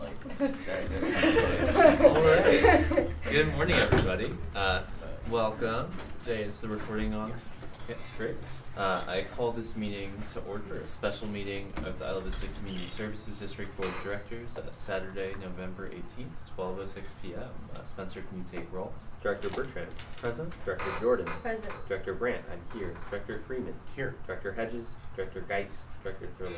All right. Good morning, everybody. Uh, welcome. Today is the recording on. Yeah, great. Uh, I call this meeting to order, a special meeting of the Isla Vista Community Services District Board of Directors, uh, Saturday, November 18th, 12.06 p.m. Uh, Spencer, can you take roll? Director Bertrand. Present? Director Jordan. Present. Director Brandt, I'm here. Director Freeman. Here. Director Hedges. Director Geis. Director Thurlow.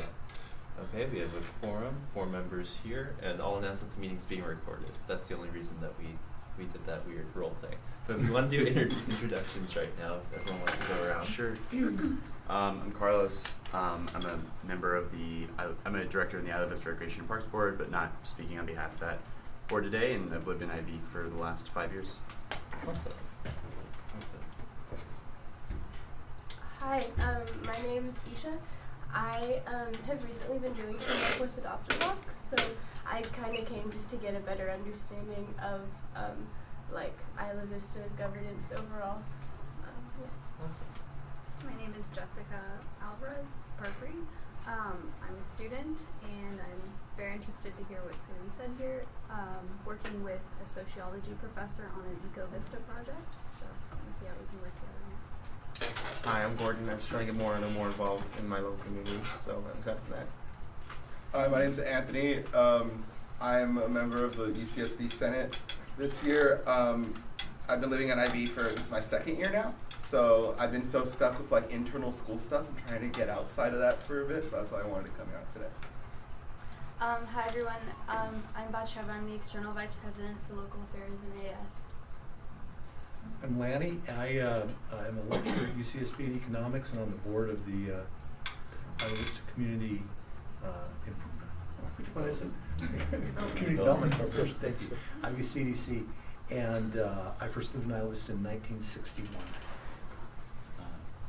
Okay, we have a quorum, four members here, and I'll announce that the meeting's being recorded. That's the only reason that we, we did that weird roll thing. But if we want to do inter- introductions right now, if everyone wants to go around. Sure. um, I'm Carlos. Um, I'm a member of the. I, I'm a director in the Isla Vista Recreation and Parks Board, but not speaking on behalf of that board today. And I've lived in IB for the last five years. Awesome. Hi, um, my name's Isha. I um, have recently been doing some work with Adopt a Block, so I kind of came just to get a better understanding of um, like Isla Vista governance overall. Um, yeah. Awesome. My name is Jessica Alvarez Perfrey. Um, I'm a student and I'm very interested to hear what's going to be said here. Um, working with a sociology professor on an EcoVista project, so I'm going to see how we can work together. Hi, I'm Gordon. I'm just trying to get more and more involved in my local community, so I'm excited for that. Hi, my name's Anthony. Um, I'm a member of the UCSB Senate this year. Um, I've been living at IB for this is my second year now, so I've been so stuck with like internal school stuff. I'm trying to get outside of that for a bit, so that's why I wanted to come out today. Um, hi everyone, um, I'm Batsheva, I'm the External Vice President for Local Affairs in AS. I'm Lanny. I uh, am a lecturer at UCSB in economics and on the board of the uh, Isla Vista Community uh, Improvement. Which one is it? Community Development Corporation. Thank you. IVCDC, and uh, I first lived in Isla Vista in 1961. Uh,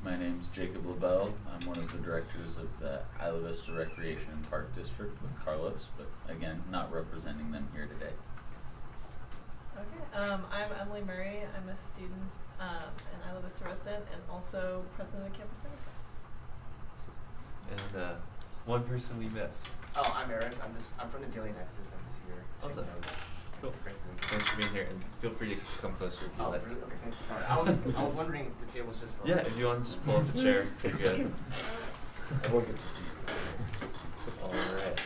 My name's Jacob LaBelle. I'm one of the directors of the Isla Vista Recreation and Park District with Carlos, but again, not representing them here today. Okay, um, I'm Emily Murray. I'm a student um, and Isla Vista resident and also president of Campus Democrats. And uh, one person we miss. Oh, I'm Aaron. I'm just I'm from the Daily Nexus. I'm just here. Awesome. taking notes. Cool. Great to meet you. Thanks for being here, and feel free to come closer if you Oh, like. really? Okay, thank you. Sorry. I was I was wondering if the table's just for. Yeah, if you want to just pull up the chair, you're good. Everyone gets to see. you. All right.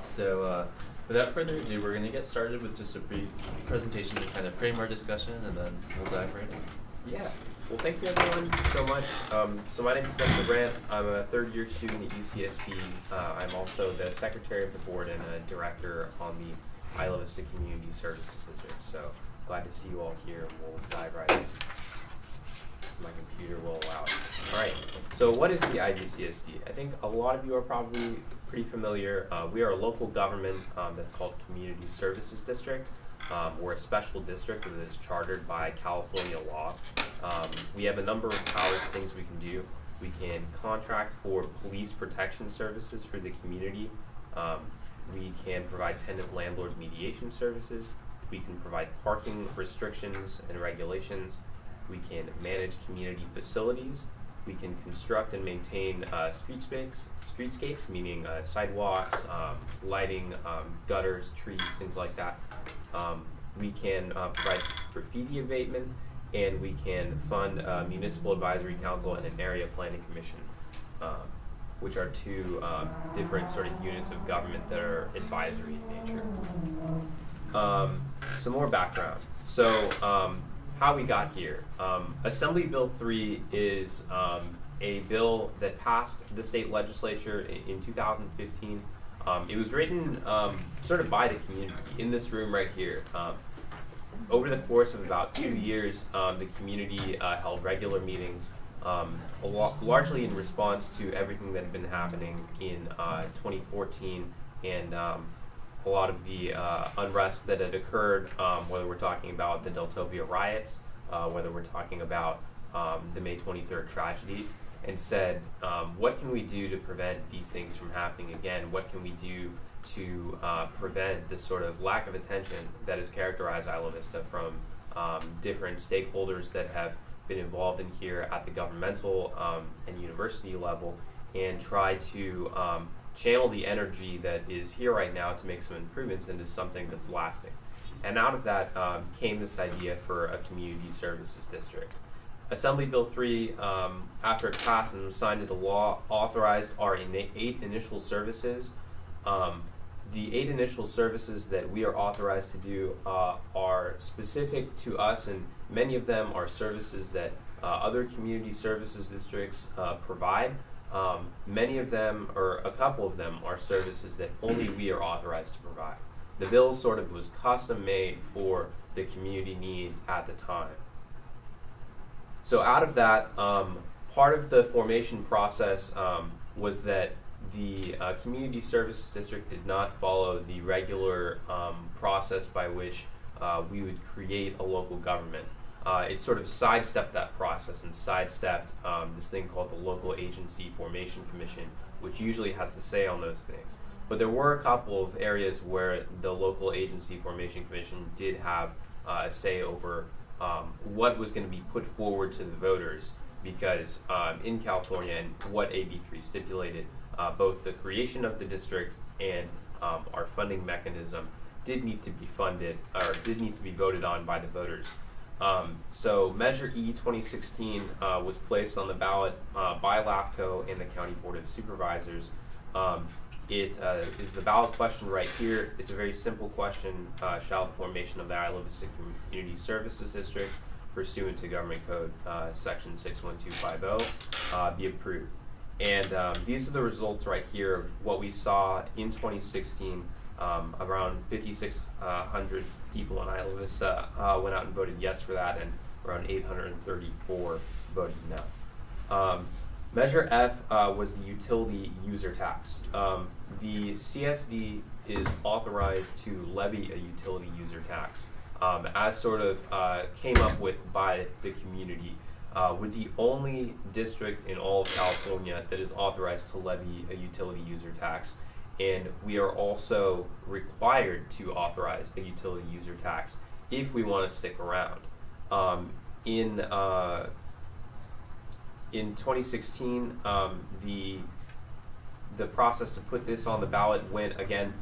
So, uh, without further ado, we're going to get started with just a brief presentation to kind of frame our discussion, and then we'll dive right in. Yeah. Well, thank you everyone so much. Um, so my name is Spencer Brandt. I'm a third year student at UCSB. Uh, I'm also the secretary of the board and a director on the Isla Vista Community Services District. So glad to see you all here. We'll dive right in. My computer will allow it. All right. So what is the IVCSD? I think a lot of you are probably pretty familiar. Uh, we are a local government um, that's called Community Services District. Um, we're a special district that is chartered by California law. Um, we have a number of powers, things we can do. We can contract for police protection services for the community. Um, we can provide tenant landlord mediation services. We can provide parking restrictions and regulations. We can manage community facilities. We can construct and maintain uh, streetscapes, streetscapes, meaning uh, sidewalks, um, lighting, um, gutters, trees, things like that. Um, we can uh, provide graffiti abatement, and we can fund a municipal advisory council and an area planning commission, um, which are two um, different sort of units of government that are advisory in nature. Um, some more background. So, how we got here. Um, Assembly Bill 3 is um, a bill that passed the state legislature in, in 2015. Um, it was written um, sort of by the community in this room right here. Um, over the course of about two years, the community uh, held regular meetings, um, largely in response to everything that had been happening in uh, 2014 and um, a lot of the uh, unrest that had occurred, um, whether we're talking about the Deltopia riots, uh, whether we're talking about um, the May 23rd tragedy, and said, um, what can we do to prevent these things from happening again? What can we do to uh, prevent this sort of lack of attention that has characterized Isla Vista from um, different stakeholders that have been involved in here at the governmental um, and university level and try to um, channel the energy that is here right now to make some improvements into something that's lasting. And out of that um, came this idea for a community services district. Assembly Bill 3, um, after it passed and was signed into law, authorized our eight initial services. Um, the eight initial services that we are authorized to do uh, are specific to us, and many of them are services that uh, other community services districts uh, provide. Um, many of them, or a couple of them, are services that only we are authorized to provide. The bill sort of was custom made for the community needs at the time. So out of that, um, part of the formation process um, was that the uh, community service district did not follow the regular um, process by which uh, we would create a local government. Uh, it sort of sidestepped that process and sidestepped um, this thing called the local agency formation commission, which usually has the say on those things. But there were a couple of areas where the local agency formation commission did have uh, a say over um, what was going to be put forward to the voters because um, in California and what AB3 stipulated, uh, both the creation of the district and um, our funding mechanism did need to be funded or did need to be voted on by the voters. Um, so Measure E 2016 uh, was placed on the ballot uh, by LAFCO and the County Board of Supervisors. Um, it uh, is the ballot question right here. It's a very simple question. Uh, shall the formation of the Isla Vista Community Services District pursuant to Government Code uh, Section 61250 uh, be approved? And um, these are the results right here of what we saw in 2016. Um, around 5,600 people in Isla Vista uh, went out and voted yes for that, and around 834 voted no. Um, Measure F uh, was the utility user tax. Um, the CSD is authorized to levy a utility user tax, um, as sort of uh, came up with by the community. Uh, we're the only district in all of California that is authorized to levy a utility user tax, and we are also required to authorize a utility user tax if we want to stick around. Um, in uh, in 2016, um, the the process to put this on the ballot went again,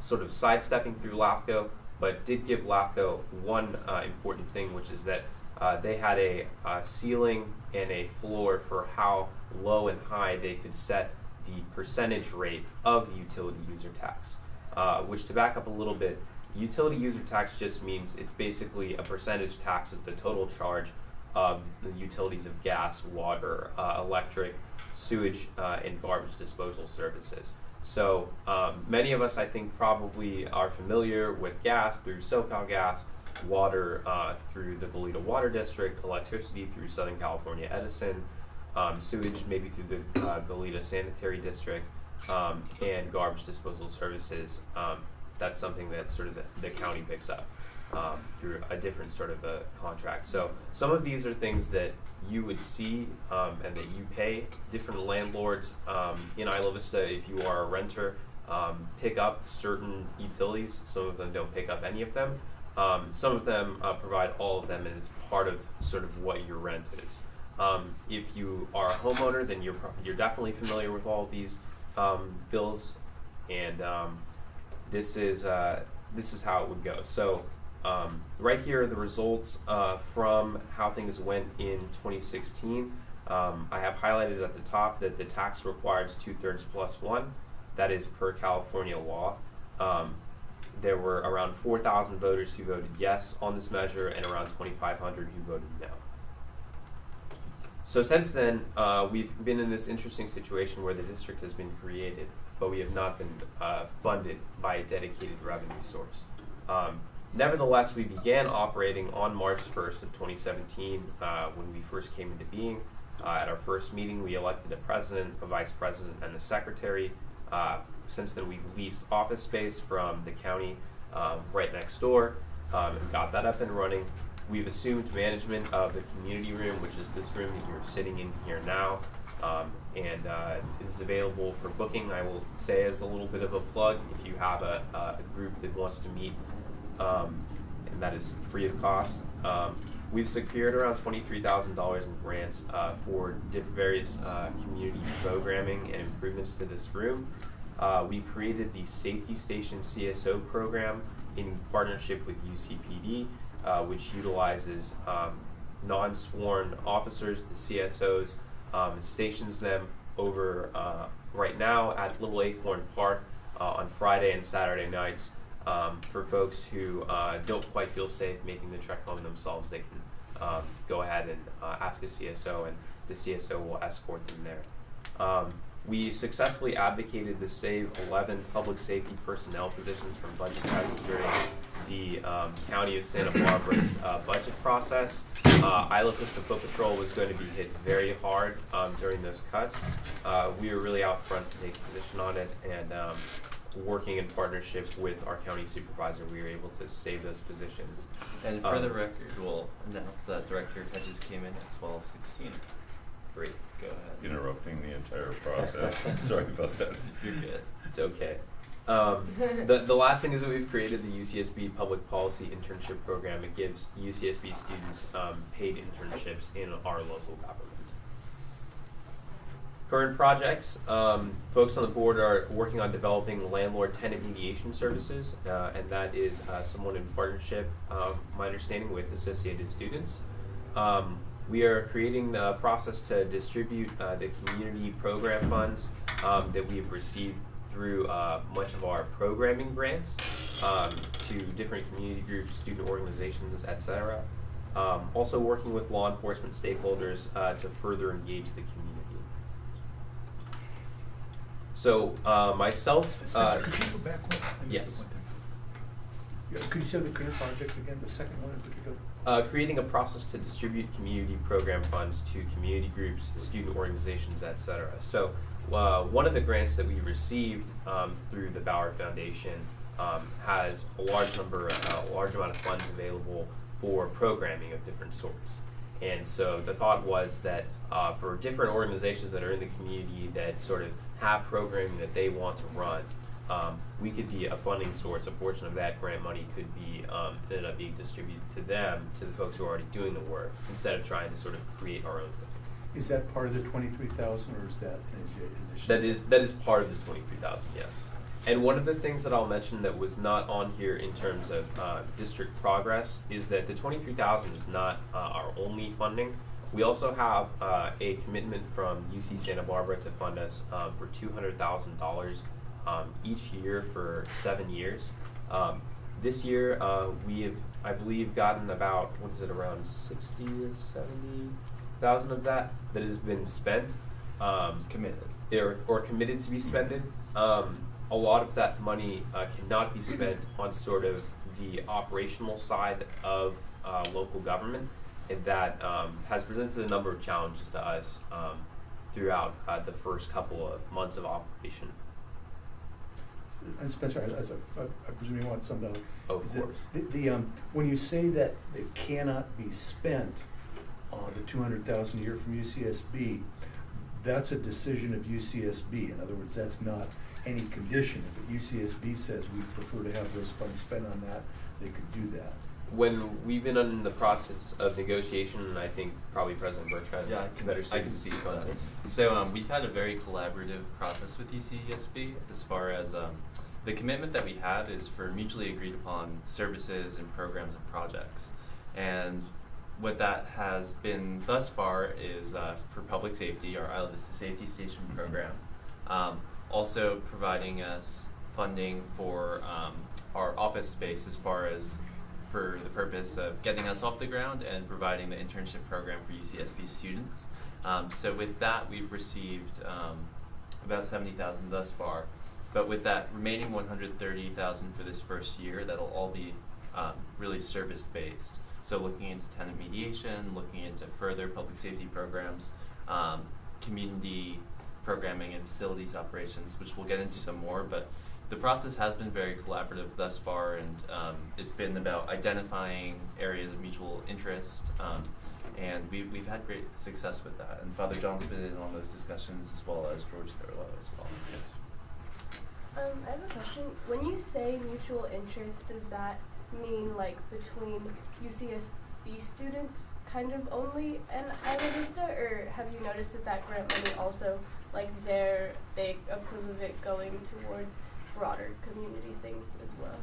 sort of sidestepping through LAFCO, but did give LAFCO one uh, important thing, which is that uh, they had a ceiling and a floor for how low and high they could set the percentage rate of the utility user tax. Uh, which, to back up a little bit, utility user tax just means it's basically a percentage tax of the total charge of the utilities of gas, water, uh, electric, sewage, uh, and garbage disposal services. So um, many of us, I think, probably are familiar with gas through SoCal Gas, water uh, through the Goleta Water District, electricity through Southern California Edison, um, sewage maybe through the uh, Sanitary District, um, and garbage disposal services. Um, that's something that sort of the, the county picks up um, through a different sort of a contract. So some of these are things that you would see um, and that you pay different landlords um, in Isla Vista if you are a renter um, pick up certain utilities. Some of them don't pick up any of them. Some of them uh, provide all of them, and it's part of sort of what your rent is. Um, if you are a homeowner, then you're you're definitely familiar with all these um, bills, and um, this is uh, this is how it would go. So um, right here are the results uh, from how things went in 2016. Um, I have highlighted at the top that the tax requires two thirds plus one. That is per California law. There were around 4,000 voters who voted yes on this measure and around 2,500 who voted no. So since then, uh, we've been in this interesting situation where the district has been created, but we have not been uh, funded by a dedicated revenue source. Um, nevertheless, we began operating on March 1st of 2017 uh, when we first came into being. Uh, at our first meeting, we elected a president, a vice president, and a secretary. Uh, since then, we've leased office space from the county um, right next door um, and got that up and running. We've assumed management of the community room, which is this room that you're sitting in here now, um, and uh, is available for booking. I will say as a little bit of a plug, if you have a, a group that wants to meet, um, and that is free of cost. Um, we've secured around $23,000 in grants uh, for various uh, community programming and improvements to this room. uh, we created the Safety Station CSO program in partnership with UCPD, uh, which utilizes um, non-sworn officers, the CSOs, um, stations them over uh, right now at Little Acorn Park uh, on Friday and Saturday nights. Um, for folks who uh, don't quite feel safe making the trek home themselves, they can um, go ahead and uh, ask a CSO, and the CSO will escort them there. Um, we successfully advocated to save 11 public safety personnel positions from budget cuts during the um, County of Santa Barbara's uh, budget process. Uh, Isla Vista Foot Patrol was going to be hit very hard um, during those cuts. Uh, we were really out front to take a position on it, and um, working in partnership with our county supervisor, we were able to save those positions. And for Um, the record, we'll announce that Director Hedges came in at twelve sixteen. Great. Go ahead. interrupting the entire process. Sorry about that. You're good. It's okay. Um, the, the last thing is that we've created the UCSB Public Policy Internship Program. It gives UCSB students um, paid internships in our local government. Current projects, um, folks on the board are working on developing landlord-tenant mediation services, uh, and that is uh, someone in partnership, um, my understanding, with Associated Students. Um, we are creating the process to distribute uh, the community program funds um, that we've received through uh, much of our programming grants um, to different community groups, student organizations, etc. Um, also working with law enforcement stakeholders uh, to further engage the community. So uh, myself, uh, Spencer, could you go back one? Yes. one. Yeah, could you say the current project again, the second one in particular? Uh, creating a process to distribute community program funds to community groups, student organizations, etc. So, uh, one of the grants that we received um, through the Bauer Foundation um, has a large number, uh, a large amount of funds available for programming of different sorts. And so the thought was that uh, for different organizations that are in the community that sort of have programming that they want to run, um, we could be a funding source. A portion of that grant money could be um, ended up being distributed to them, to the folks who are already doing the work, instead of trying to sort of create our own thing. Is that part of the twenty-three thousand, or is that That is that is part of the twenty three thousand, yes. And one of the things that I'll mention that was not on here in terms of uh, district progress is that the twenty three thousand is not uh, our only funding. We also have uh, a commitment from UC Santa Barbara to fund us um, for two hundred thousand dollars um, each year for seven years. Um, this year uh, we have, I believe, gotten about what is it around sixty to seventy thousand of that that has been spent. Um, Committed. or, or committed to be spent. Um, a lot of that money uh, cannot be spent on sort of the operational side of uh, local government, and that um, has presented a number of challenges to us um, throughout uh, the first couple of months of operation. And Spencer, I- as I presume you want some to. Of is it- course. The, the, um, when you say that it cannot be spent on the two hundred thousand a year from UCSB, that's a decision of UCSB. In other words, that's not any condition. If UCSB says we prefer to have those funds spent on that, they could do that. When we've been in the process of negotiation, and I think probably President Bertrand Yeah, I can, better I can speak on this. So um, we've had a very collaborative process with UCSB as far as um, the commitment that we have is for mutually agreed upon services and programs and projects. And what that has been thus far is uh, for public safety, our Isla Vista Safety Station program. Um, also providing us funding for um, our office space as far as for the purpose of getting us off the ground and providing the internship program for UCSB students. Um, so with that, we've received um, about seventy thousand thus far. But with that remaining one hundred thirty thousand for this first year, that'll all be um, really service based. So looking into tenant mediation, looking into further public safety programs, um, community programming and facilities operations, which we'll get into some more. But the process has been very collaborative thus far, and um, it's been about identifying areas of mutual interest. Um, and we, we've had great success with that. And Father John's been in on those discussions as well as George Thurlow as well. Um, I have a question. When you say mutual interest, does that mean like between UCSB students kind of only and Isla Vista, or have you noticed that that grant money also like they approve of it going toward broader community things as well.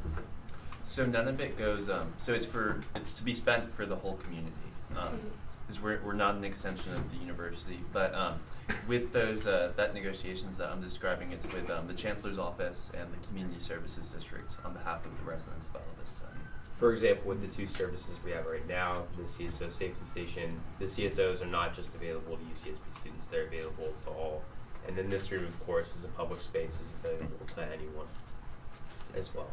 So none of it goes. Um, so it's for it's to be spent for the whole community. Um, Mhm. because we're we're not an extension of the university, but um, with those uh, that negotiations that I'm describing, it's with um, the chancellor's office and the community services district on behalf of the residents of Bella Vista. For example, with the two services we have right now, the CSO safety station, the CSOs are not just available to UCSB students, they're available to all. And then this room, of course, is a public space, is available to anyone as well.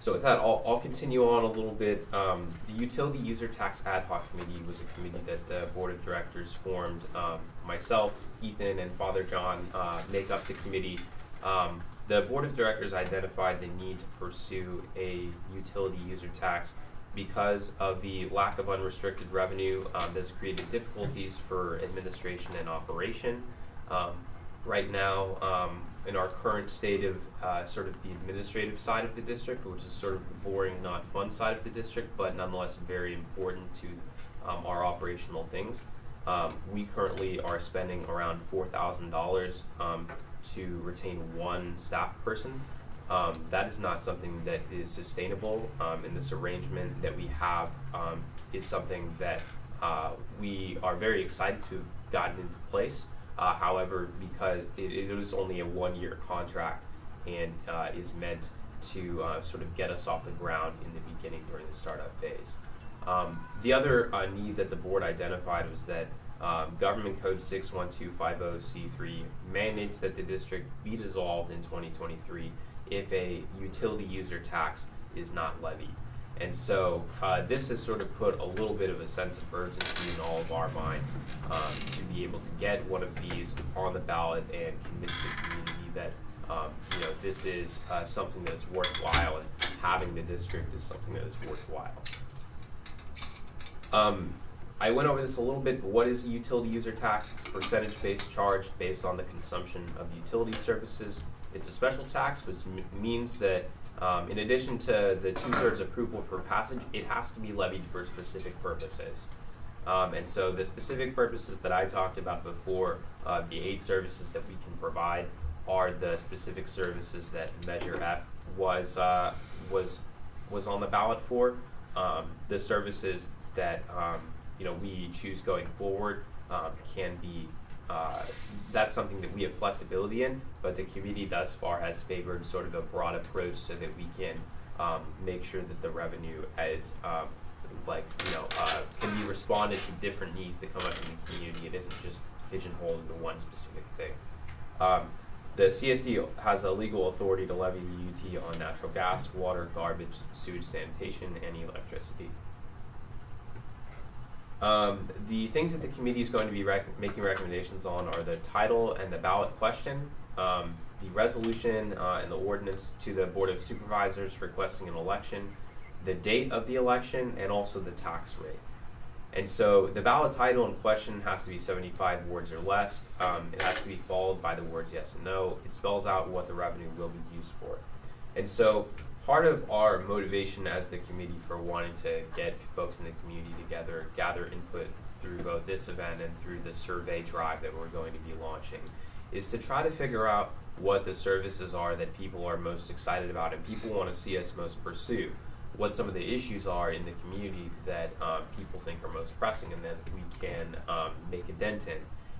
So with that, I'll, I'll continue on a little bit. Um, the Utility User Tax Ad Hoc Committee was a committee that the Board of Directors formed. Um, myself, Ethan, and Father John uh, make up the committee. Um, the Board of Directors identified the need to pursue a utility user tax because of the lack of unrestricted revenue um, that's created difficulties for administration and operation. Um, right now, um, in our current state of uh, sort of the administrative side of the district, which is sort of the boring, not fun side of the district, but nonetheless very important to um, our operational things. Um, we currently are spending around four thousand dollars um, to retain one staff person. Um, that is not something that is sustainable, um, and this arrangement that we have um, is something that uh, we are very excited to have gotten into place. Uh, however, because it, it is only a one-year contract and uh, is meant to uh, sort of get us off the ground in the beginning during the startup phase. Um, the other uh, need that the board identified was that um, Government Code 61250C3 mandates that the district be dissolved in 2023 if a utility user tax is not levied. And so uh, this has sort of put a little bit of a sense of urgency in all of our minds um, to be able to get one of these on the ballot and convince the community that um, you know this is uh, something that is worthwhile and having the district is something that is worthwhile. Um, I went over this a little bit, what is a utility user tax? It's a percentage-based charge based on the consumption of utility services. It's a special tax, which means that um, in addition to the two-thirds approval for passage, it has to be levied for specific purposes. Um, and so the specific purposes that I talked about before, uh, the eight services that we can provide are the specific services that Measure F was uh, was was on the ballot for. Um, the services that um, you know we choose going forward um, can be uh, that's something that we have flexibility in, but the committee thus far has favored sort of a broad approach so that we can um, make sure that the revenue is um, like you know uh, can be responded to different needs that come up in the community. It isn't just pigeonholed into one specific thing. Um, the CSD has the legal authority to levy the UT on natural gas, water, garbage, sewage, sanitation, and electricity. Um, the things that the committee is going to be rec- making recommendations on are the title and the ballot question, um, the resolution uh, and the ordinance to the Board of Supervisors requesting an election, the date of the election, and also the tax rate. And so the ballot title and question has to be 75 words or less. Um, it has to be followed by the words yes and no. It spells out what the revenue will be used for. And so part of our motivation as the committee for wanting to get folks in the community together, gather input through both this event and through the survey drive that we're going to be launching, is to try to figure out what the services are that people are most excited about and people want to see us most pursue. What some of the issues are in the community that um, people think are most pressing and that we can um, make a dent in.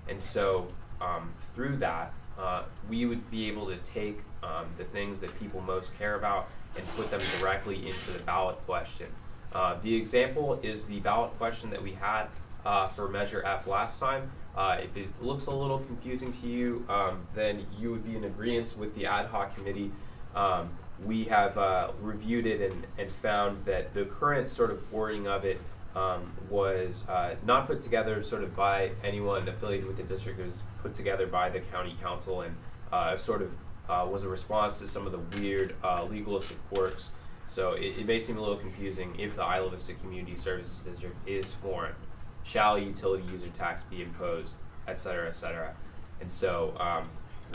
And so um, through that, uh, we would be able to take um, the things that people most care about and put them directly into the ballot question. Uh, the example is the ballot question that we had uh, for Measure F last time. Uh, if it looks a little confusing to you, um, then you would be in agreement with the ad hoc committee. Um, we have uh, reviewed it and, and found that the current sort of wording of it um, was uh, not put together sort of by anyone affiliated with the district. It was put together by the county counsel and uh, sort of uh, was a response to some of the weird uh, legalistic quirks. So it, it may seem a little confusing if the Isla Vista Community Services District is formed. Shall a utility user tax be imposed, et cetera, et cetera. And so um,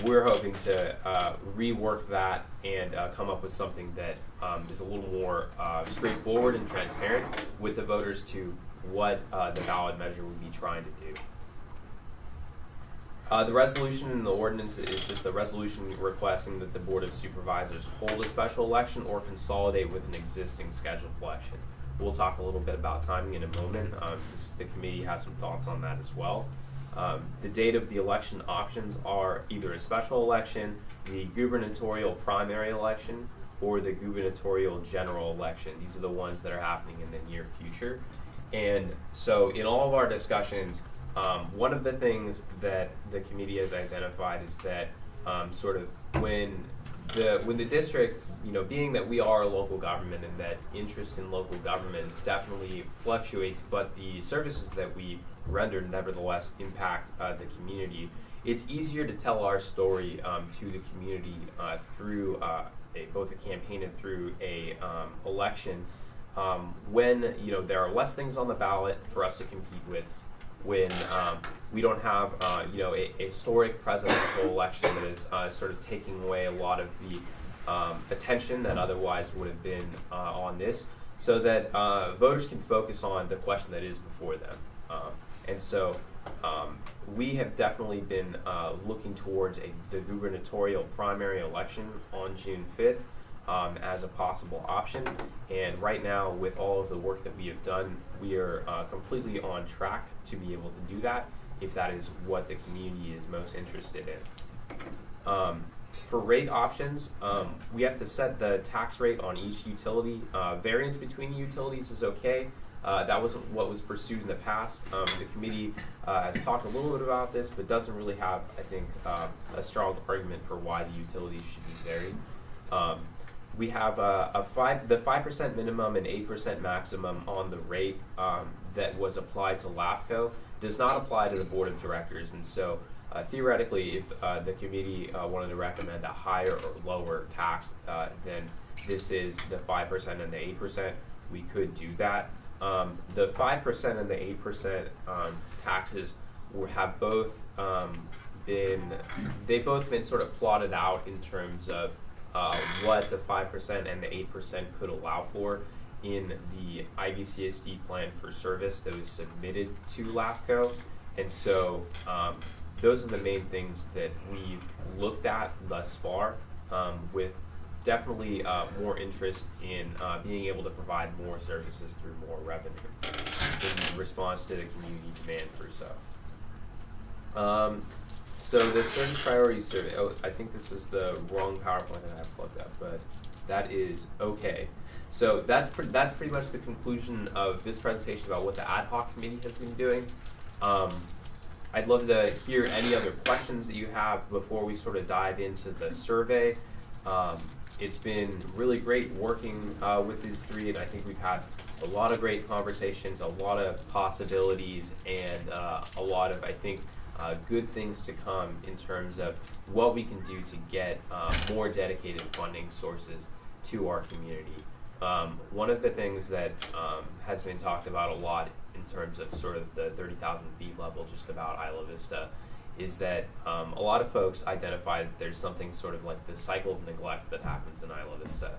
we're hoping to uh, rework that and uh, come up with something that um, is a little more uh, straightforward and transparent with the voters to what uh, the ballot measure would be trying to do. Uh, the resolution in the ordinance is just a resolution requesting that the Board of Supervisors hold a special election or consolidate with an existing scheduled election. We'll talk a little bit about timing in a moment, um, the committee has some thoughts on that as well. Um, the date of the election options are either a special election, the gubernatorial primary election, or the gubernatorial general election. These are the ones that are happening in the near future. And so in all of our discussions, um, one of the things that the committee has identified is that um, sort of when the when the district, you know, being that we are a local government and that interest in local governments definitely fluctuates, but the services that we render nevertheless impact uh, the community. It's easier to tell our story um, to the community uh, through uh, a, both a campaign and through a um, election um, when you know there are less things on the ballot for us to compete with, when um, we don't have uh, you know a, a historic presidential election that is uh, sort of taking away a lot of the um, attention that otherwise would have been uh, on this, so that uh, voters can focus on the question that is before them. Um, and so um, we have definitely been uh, looking towards a, the gubernatorial primary election on June 5th um, as a possible option. And right now, with all of the work that we have done, we are uh, completely on track to be able to do that if that is what the community is most interested in. Um, for rate options, um, we have to set the tax rate on each utility. Uh, variance between the utilities is okay. Uh, that wasn't what was pursued in the past. Um, the committee uh, has talked a little bit about this, but doesn't really have, I think, uh, a strong argument for why the utilities should be varied. Um, we have a, a five, the five percent minimum and eight percent maximum on the rate um, that was applied to LAFCO does not apply to the board of directors, and so uh, theoretically, if uh, the committee uh, wanted to recommend a higher or lower tax uh, than this is the five percent and the eight percent, we could do that. Um, the five percent and the eight percent um, taxes have both um, been they both been sort of plotted out in terms of uh, what the five percent and the eight percent could allow for in the IVCSD plan for service that was submitted to LAFCO, and so um, those are the main things that we've looked at thus far, um, with definitely uh, more interest in uh, being able to provide more services through more revenue in response to the community demand for so. Um, so the service priority survey, oh, I think this is the wrong PowerPoint that I have plugged up, but that is okay. So that's pre- that's pretty much the conclusion of this presentation about what the ad hoc committee has been doing. Um, I'd love to hear any other questions that you have before we sort of dive into the survey. Um, it's been really great working uh, with these three, and I think we've had a lot of great conversations, a lot of possibilities, and uh, a lot of, I think, uh, good things to come in terms of what we can do to get uh, more dedicated funding sources to our community. Um, one of the things that um, has been talked about a lot in terms of sort of the 30,000 feet level, just about Isla Vista, is that um, a lot of folks identify that there's something sort of like the cycle of neglect that happens in Isla Vista.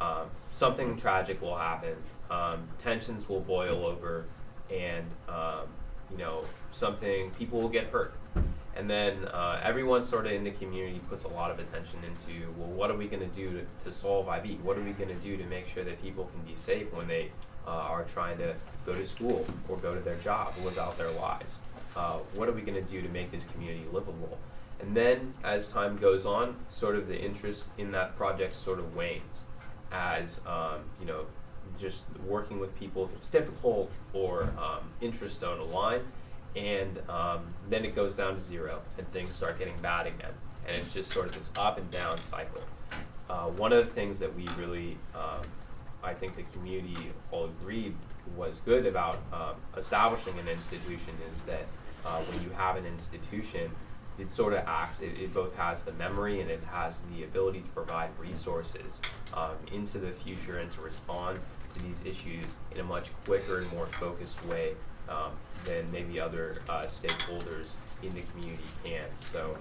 Um, something tragic will happen, um, tensions will boil over, and um, you know something people will get hurt, and then uh, everyone sort of in the community puts a lot of attention into well, what are we going to do to, solve IB? What are we going to do to make sure that people can be safe when they uh, are trying to go to school or go to their job, live out their lives? Uh, what are we going to do to make this community livable? And then, as time goes on, sort of the interest in that project sort of wanes, as um, you know, just working with people if it's difficult or um, interests don't align, and um, then it goes down to zero, and things start getting bad again, and it's just sort of this up and down cycle. Uh, one of the things that we really, um, I think the community all agreed was good about um, establishing an institution is that uh, when you have an institution, it sort of acts, it, it both has the memory and it has the ability to provide resources um, into the future and to respond to these issues in a much quicker and more focused way um, than maybe other uh, stakeholders in the community can. So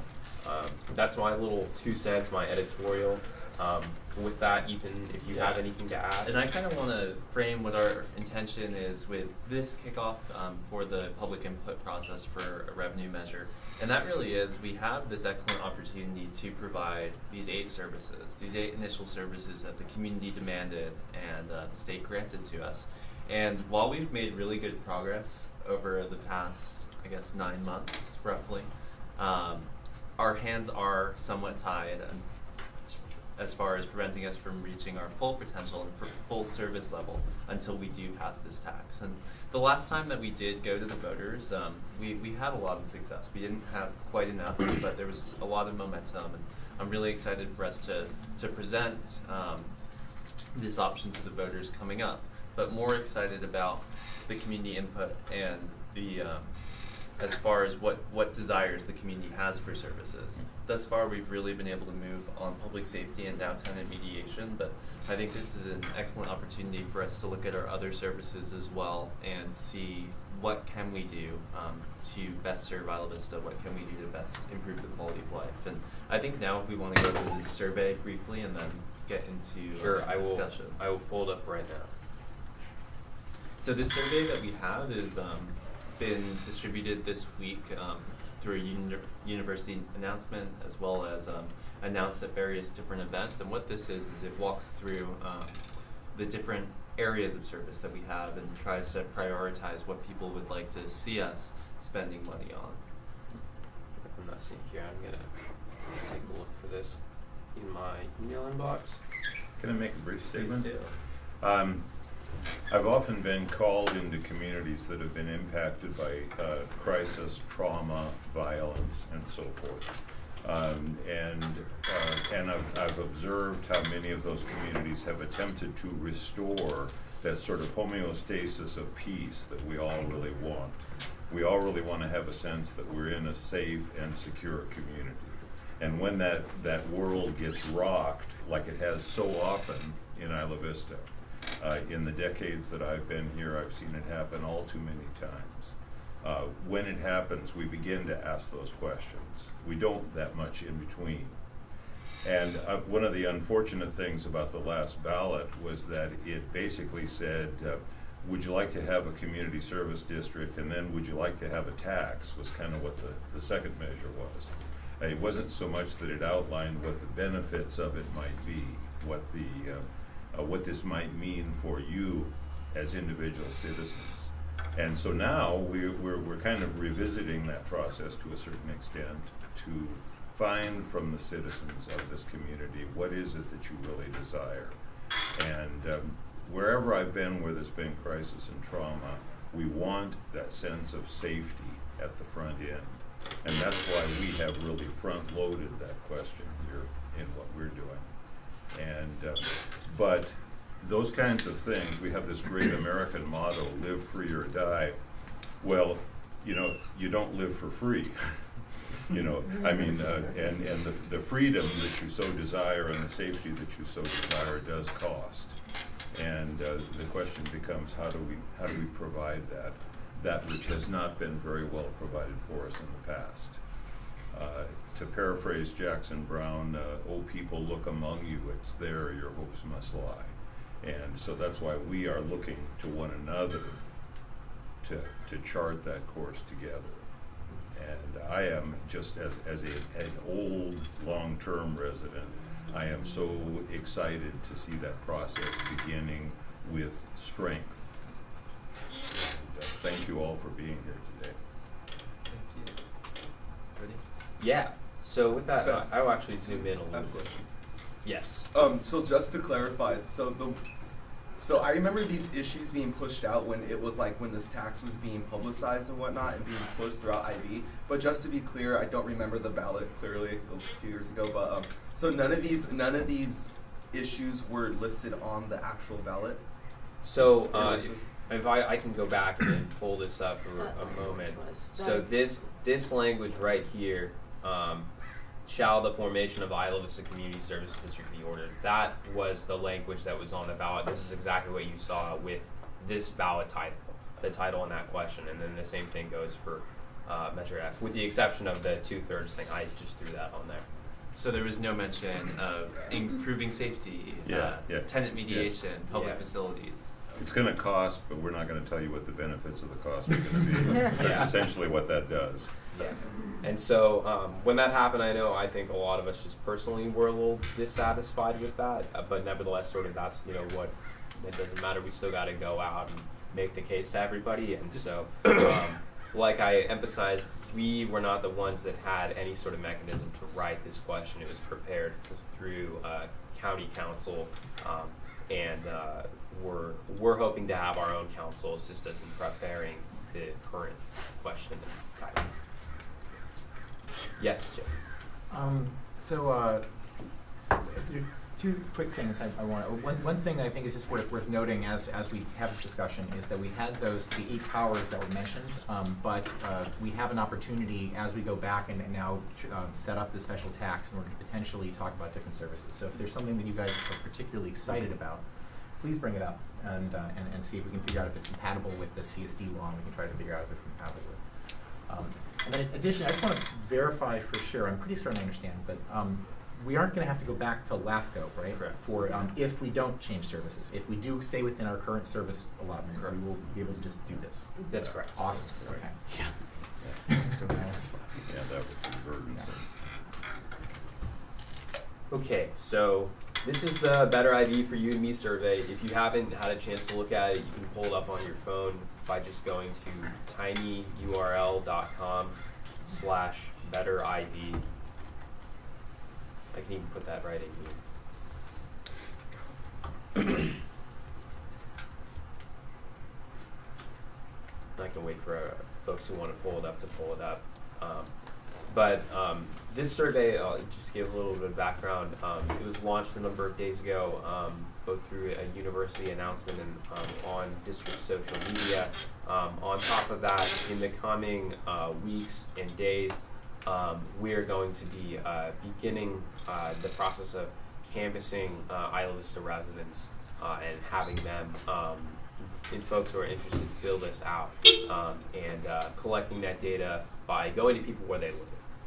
um, that's my little two cents, my editorial. Um, with that, Ethan, if you have anything to add. And I kind of want to frame what our intention is with this kickoff um, for the public input process for a revenue measure. And that really is, we have this excellent opportunity to provide these eight services, these eight initial services that the community demanded and uh, the state granted to us. And while we've made really good progress over the past, I guess, nine months roughly, um, our hands are somewhat tied as far as preventing us from reaching our full potential and for full service level until we do pass this tax. And the last time that we did go to the voters, um, we, we had a lot of success. We didn't have quite enough, but there was a lot of momentum, and I'm really excited for us to, to present um, this option to the voters coming up, but more excited about the community input and the um, as far as what, what desires the community has for services. Thus far, we've really been able to move on public safety and downtown and mediation, but I think this is an excellent opportunity for us to look at our other services as well and see what can we do um, to best serve Isla Vista, what can we do to best improve the quality of life. And I think now if we want to go through the survey briefly and then get into Sure, uh, I will, discussion. I will pull it up right now. So this survey that we have is um, been distributed this week um, through a uni- university announcement as well as um, announced at various different events. And what this is is it walks through um, the different areas of service that we have and tries to prioritize what people would like to see us spending money on. I'm not seeing here. I'm gonna take a look for this in my email inbox. Can I make a brief Please statement? do. Um, I've often been called into communities that have been impacted by uh, crisis, trauma, violence, and so forth. Um, and uh, and I've, I've observed how many of those communities have attempted to restore that sort of homeostasis of peace that we all really want. We all really want to have a sense that we're in a safe and secure community. And when that, that world gets rocked, like it has so often in Isla Vista, uh, in the decades that I've been here, I've seen it happen all too many times. Uh, when it happens, we begin to ask those questions. We don't that much in between. And uh, one of the unfortunate things about the last ballot was that it basically said, uh, would you like to have a community service district and then would you like to have a tax was kind of what the, the second measure was. Uh, it wasn't so much that it outlined what the benefits of it might be, what the, uh, what this might mean for you as individual citizens. And so now we, we're, we're kind of revisiting that process to a certain extent to find from the citizens of this community what is it that you really desire. And um, wherever I've been where there's been crisis and trauma, we want that sense of safety at the front end. And that's why we have really front-loaded that question here in what we're doing. And, uh, but those kinds of things, we have this great American motto, live free or die. Well, you know, you don't live for free. you know, I mean, uh, and, and the, the freedom that you so desire and the safety that you so desire does cost. And uh, the question becomes, how do we, how do we provide that? That which has not been very well provided for us in the past. Uh, to paraphrase Jackson Browne, uh, "Oh people, look among you; it's there your hopes must lie." And so that's why we are looking to one another to to chart that course together. And I am just as as a, an old long-term resident, I am so excited to see that process beginning with strength. And, uh, thank you all for being here today. Ready? Yeah. So with that, uh, Spence. I will actually zoom in a little bit. question. Yes. Um, so just to clarify, so the, so I remember these issues being pushed out when it was like when this tax was being publicized and whatnot and being pushed throughout IV. But just to be clear, I don't remember the ballot clearly. It was a few years ago. But um, so none of these none of these issues were listed on the actual ballot. So uh, if I, I can go back and pull this up for a moment. So this this language right here, um, shall the formation of Isla Vista Community Services District be ordered? That was the language that was on the ballot. This is exactly what you saw with this ballot title, the title in that question, and then the same thing goes for uh, Measure F, with the exception of the two thirds thing. I just threw that on there. So there was no mention of improving safety, Yeah, uh, yeah, tenant yeah. mediation, public Yeah. facilities. It's gonna cost, but we're not gonna tell you what the benefits of the cost are gonna be. Yeah. That's essentially what that does. Yeah. And so um, when that happened, I know I think a lot of us just personally were a little dissatisfied with that, uh, but nevertheless, sort of that's you know what it doesn't matter. We still got to go out and make the case to everybody. And so, um, like I emphasized, we were not the ones that had any sort of mechanism to write this question. It was prepared through uh, county counsel, um, and uh, we're we're hoping to have our own counsel assist us in preparing the current question. Yes, Jim. Um, so, uh, there are two quick things I, I want. One, one thing I think is just worth worth noting as as we have this discussion is that we had those the eight powers that were mentioned, um, but uh, we have an opportunity as we go back and, and now um, set up the special tax in order to potentially talk about different services. So, if there's something that you guys are particularly excited about, please bring it up and uh, and, and see if we can figure out if it's compatible with the CSD law. and We can try to figure out if it's compatible with. Um, in addition, I just want to verify for sure, I'm pretty certain I understand, but um, we aren't going to have to go back to LAFCO, right? Correct. For, um, if we don't change services. If we do stay within our current service allotment, Correct. we will be able to just do this. That's correct. Awesome, Right. okay. Yeah, Yeah, that would be burdensome. Okay, so this is the Better IV for You and Me survey. If you haven't had a chance to look at it, you can pull it up on your phone by just going to tinyurl.com slash better IV. I can even put that right in here. I can wait for uh, folks who want to pull it up to pull it up. Um, but um, this survey, I'll just give a little bit of background, um, it was launched a number of days ago, um, both through a university announcement and um, on district social media. Um, on top of that, in the coming uh, weeks and days, um, we are going to be uh, beginning uh, the process of canvassing uh, Isla Vista residents uh, and having them um, folks who are interested fill this out um, and uh, collecting that data by going to people where they live.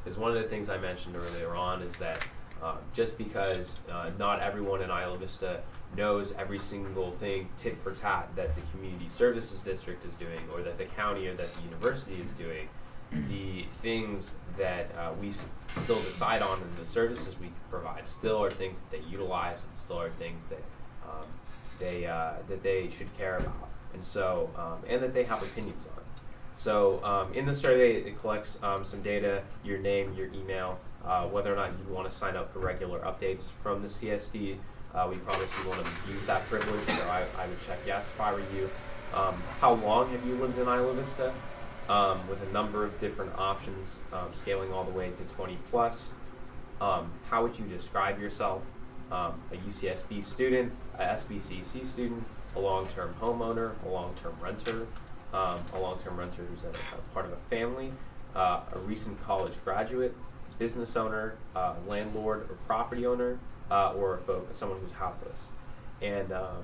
Because one of the things I mentioned earlier on is that uh, just because uh, not everyone in Isla Vista knows every single thing tit for tat that the community services district is doing or that the county or that the university is doing, the things that uh, we still decide on and the services we provide still are things that they utilize and still are things that um, they uh, that they should care about, and so um, and that they have opinions on. So um, in the survey, it collects um, some data, your name, your email, uh, whether or not you want to sign up for regular updates from the CSD. Uh, we promise you want to use that privilege, so I, I would check yes if I were you. Um, how long have you lived in Isla Vista? Um, with a number of different options, um, scaling all the way to 20 plus. Um, how would you describe yourself? Um, a UCSB student, a SBCC student, a long-term homeowner, a long-term renter, um, a long-term renter who's a, a part of a family, uh, a recent college graduate, business owner, uh, landlord or property owner, uh, or a folk, someone who's houseless. And um,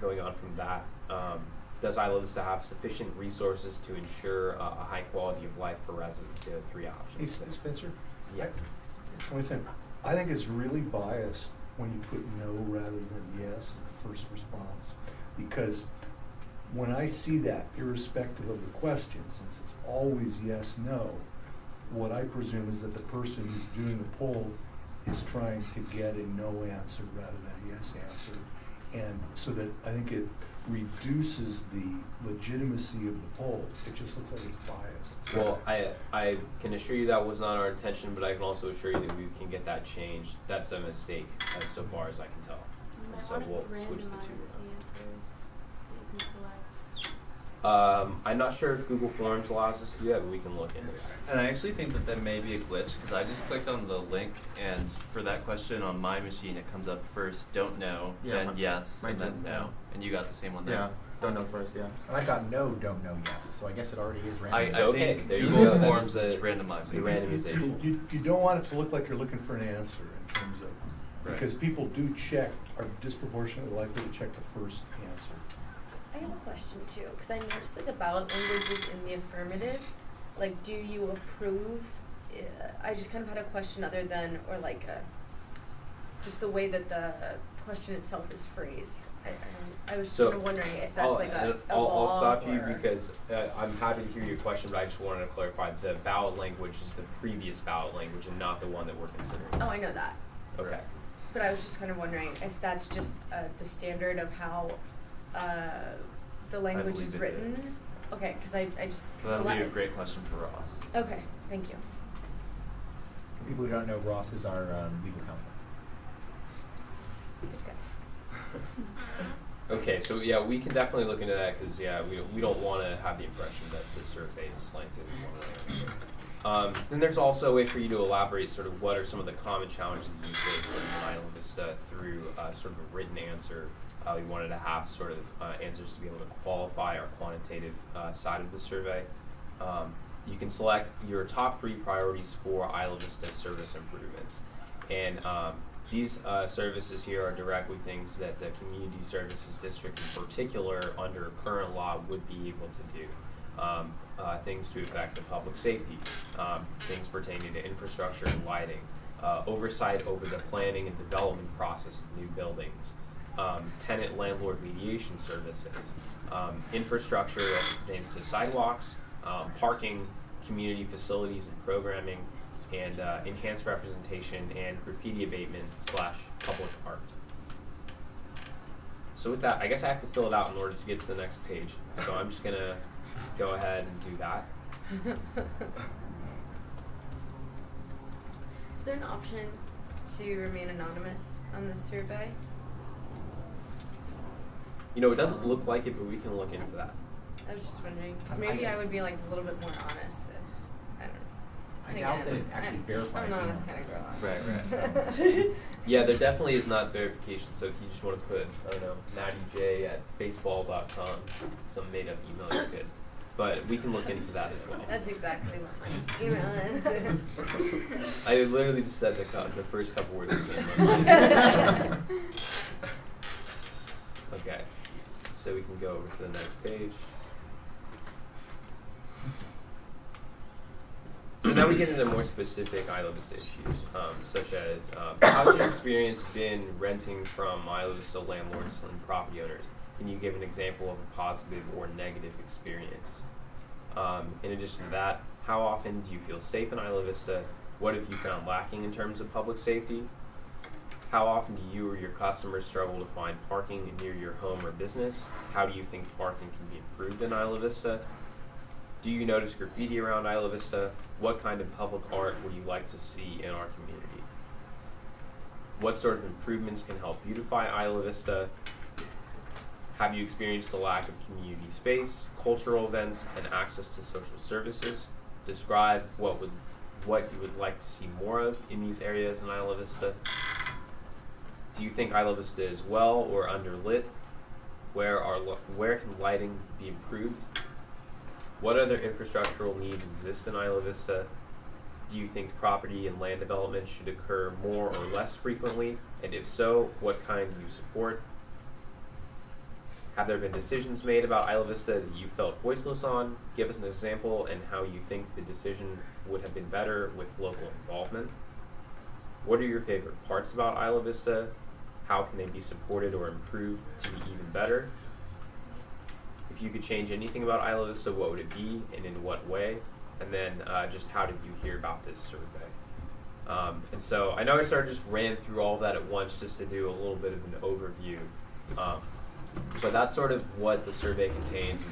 going on from that, um, does Isla Vista have sufficient resources to ensure uh, a high quality of life for residents? The other three Hey, options. Sp- Spencer? Yes. I was saying, I think it's really biased when you put no rather than yes as the first response. Because when I see that, irrespective of the question, since it's always yes, no, what I presume is that the person who's doing the poll is trying to get a no answer rather than a yes answer. And so that I think it reduces the legitimacy of the poll. It just looks like it's biased. Well, I I can assure you that was not our intention, but I can also assure you that we can get that changed. That's a mistake, as so far as I can tell. And so we'll switch the the two. answers that you can select. Um, I'm not sure if Google Forms allows us to do that, but we can look into that. And I actually think that that may be a glitch because I just clicked on the link and for that question on my machine it comes up first don't know, Yeah, then mi- yes, mine and then no. yeah. And you got the same one there. Yeah, don't know first, yeah. And I got no, don't know yes, so I guess it already is random. I, I So, okay, think there Google go. Forms is the- is randomizing. the You- randomization. You, you don't want it to look like you're looking for an answer in terms of, Right. because people do check, are disproportionately likely to check the first answer. I have a question too, because I noticed that the ballot language is in the affirmative. Like, do you approve uh, I just kind of had a question other than, or like, uh, just the way that the question itself is phrased. I, I, I was So, kind of wondering if that's I'll, like a, a I'll, law I'll stop you because uh, I'm happy to hear your question, but I just wanted to clarify the ballot language is the previous ballot language and not the one that we're considering. Oh, I know that. Okay. But I was just kind of wondering if that's just uh, the standard of how uh, the language is it written. is. Okay, because I, I just. 'cause That'll be a great question for Ross. Okay, thank you. For people who don't know, Ross is our um, legal counsel. Good guy. Okay, so yeah, we can definitely look into that because yeah, we don't, we don't want to have the impression that the survey is slanted in one way or another. Um, then there's also a way for you to elaborate sort of what are some of the common challenges that you face in Isla Vista through uh, sort of a written answer. Uh, we wanted to have sort of uh, answers to be able to qualify our quantitative uh, side of the survey. Um, you can select your top three priorities for Isla Vista service improvements. And um, these uh, services here are directly things that the Community Services District in particular, under current law, would be able to do. Um, uh, things to affect the public safety, um, things pertaining to infrastructure and lighting, uh, oversight over the planning and development process of new buildings, um, tenant landlord mediation services, um, infrastructure that to sidewalks, um, parking, community facilities and programming, and uh, enhanced representation and graffiti abatement slash public art. So with that, I guess I have to fill it out in order to get to the next page. So I'm just gonna go ahead and do that. Is there an option to remain anonymous on this survey? You know, it doesn't look like it, but we can look into that. I was just wondering, because maybe I- I would be like a little bit more honest if, I don't know. I And doubt again, that it actually I'm- verifies I'm an the honest kind of girl. anonymous. Right, right. Yeah, there definitely is not verification. So if you just want to put, I don't know, Natty J at baseball.com, some made up email, you could. But we can look into that as well. That's exactly what my email is. I literally just said the, co- the first couple words that came to my mind. okay, so we can go over to the next page. So now we get into more specific Isla Vista issues, um, such as um, how's your experience been renting from Isla Vista landlords and property owners? Can you give an example of a positive or negative experience? Um, in addition to that, how often do you feel safe in Isla Vista? What have you found lacking in terms of public safety? How often do you or your customers struggle to find parking near your home or business? How do you think parking can be improved in Isla Vista? Do you notice graffiti around Isla Vista? What kind of public art would you like to see in our community? What sort of improvements can help beautify Isla Vista? Have you experienced a lack of community space, cultural events, and access to social services? Describe what would what you would like to see more of in these areas in Isla Vista. Do you think Isla Vista is well or underlit? Where are where can lighting be improved? What other infrastructural needs exist in Isla Vista? Do you think property and land development should occur more or less frequently? And if so, what kind do you support? Have there been decisions made about Isla Vista that you felt voiceless on? Give us an example and how you think the decision would have been better with local involvement. What are your favorite parts about Isla Vista? How can they be supported or improved to be even better? If you could change anything about Isla Vista, what would it be and in what way? And then uh, just how did you hear about this survey? Um, and so I know I sort of just ran through all that at once just to do a little bit of an overview. Um, but that's sort of what the survey contains.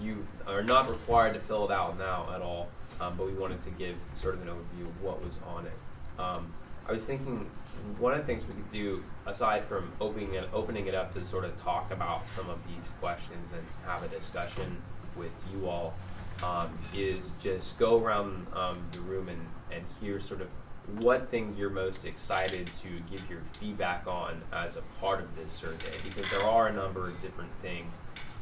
You are not required to fill it out now at all, um, but we wanted to give sort of an overview of what was on it. Um, I was thinking one of the things we could do, aside from opening it, opening it up to sort of talk about some of these questions and have a discussion with you all, um, is just go around um, the room and, and hear sort of what thing you're most excited to give your feedback on as a part of this survey because there are a number of different things